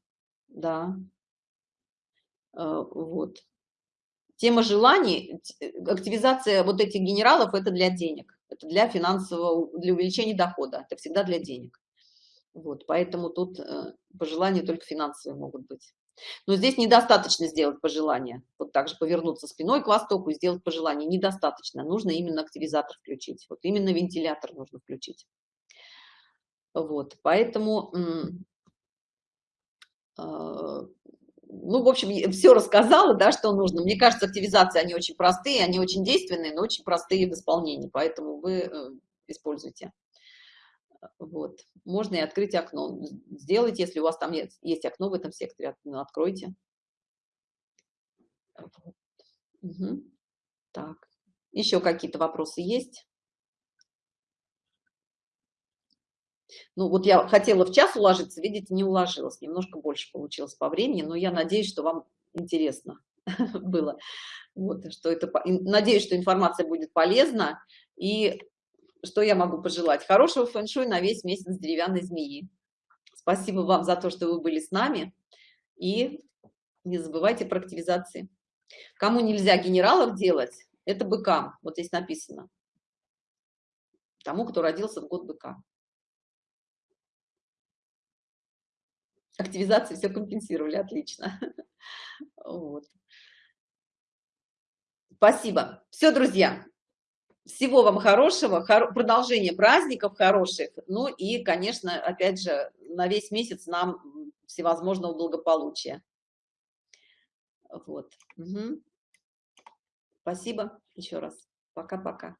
да. А, вот. Тема желаний, активизация вот этих генералов – это для денег, это для финансового, для увеличения дохода, это всегда для денег. Вот, поэтому тут э, пожелания только финансовые могут быть. Но здесь недостаточно сделать пожелание. Вот так же повернуться спиной к востоку и сделать пожелание. Недостаточно. Нужно именно активизатор включить. Вот именно вентилятор нужно включить. Вот, поэтому э, ну, в общем, все рассказала, да, что нужно. Мне кажется, активизации, они очень простые, они очень действенные, но очень простые в исполнении, поэтому вы э, используйте. Вот. Можно и открыть окно. Сделайте, если у вас там есть, есть окно в этом секторе, ну, откройте. Вот. Угу. Так, еще какие-то вопросы есть? Ну, вот я хотела в час уложиться, видите, не уложилась, немножко больше получилось по времени, но я надеюсь, что вам интересно было. Вот, что это, надеюсь, что информация будет полезна. И что я могу пожелать? Хорошего фэн-шуй на весь месяц деревянной змеи. Спасибо вам за то, что вы были с нами. И не забывайте про активизации. Кому нельзя генералов делать, это быкам. Вот здесь написано. Тому, кто родился в год быка. активизации все компенсировали, отлично. Вот. Спасибо. Все, друзья, всего вам хорошего, хор продолжения праздников хороших, ну и, конечно, опять же, на весь месяц нам всевозможного благополучия. Вот. Угу. Спасибо еще раз. Пока-пока.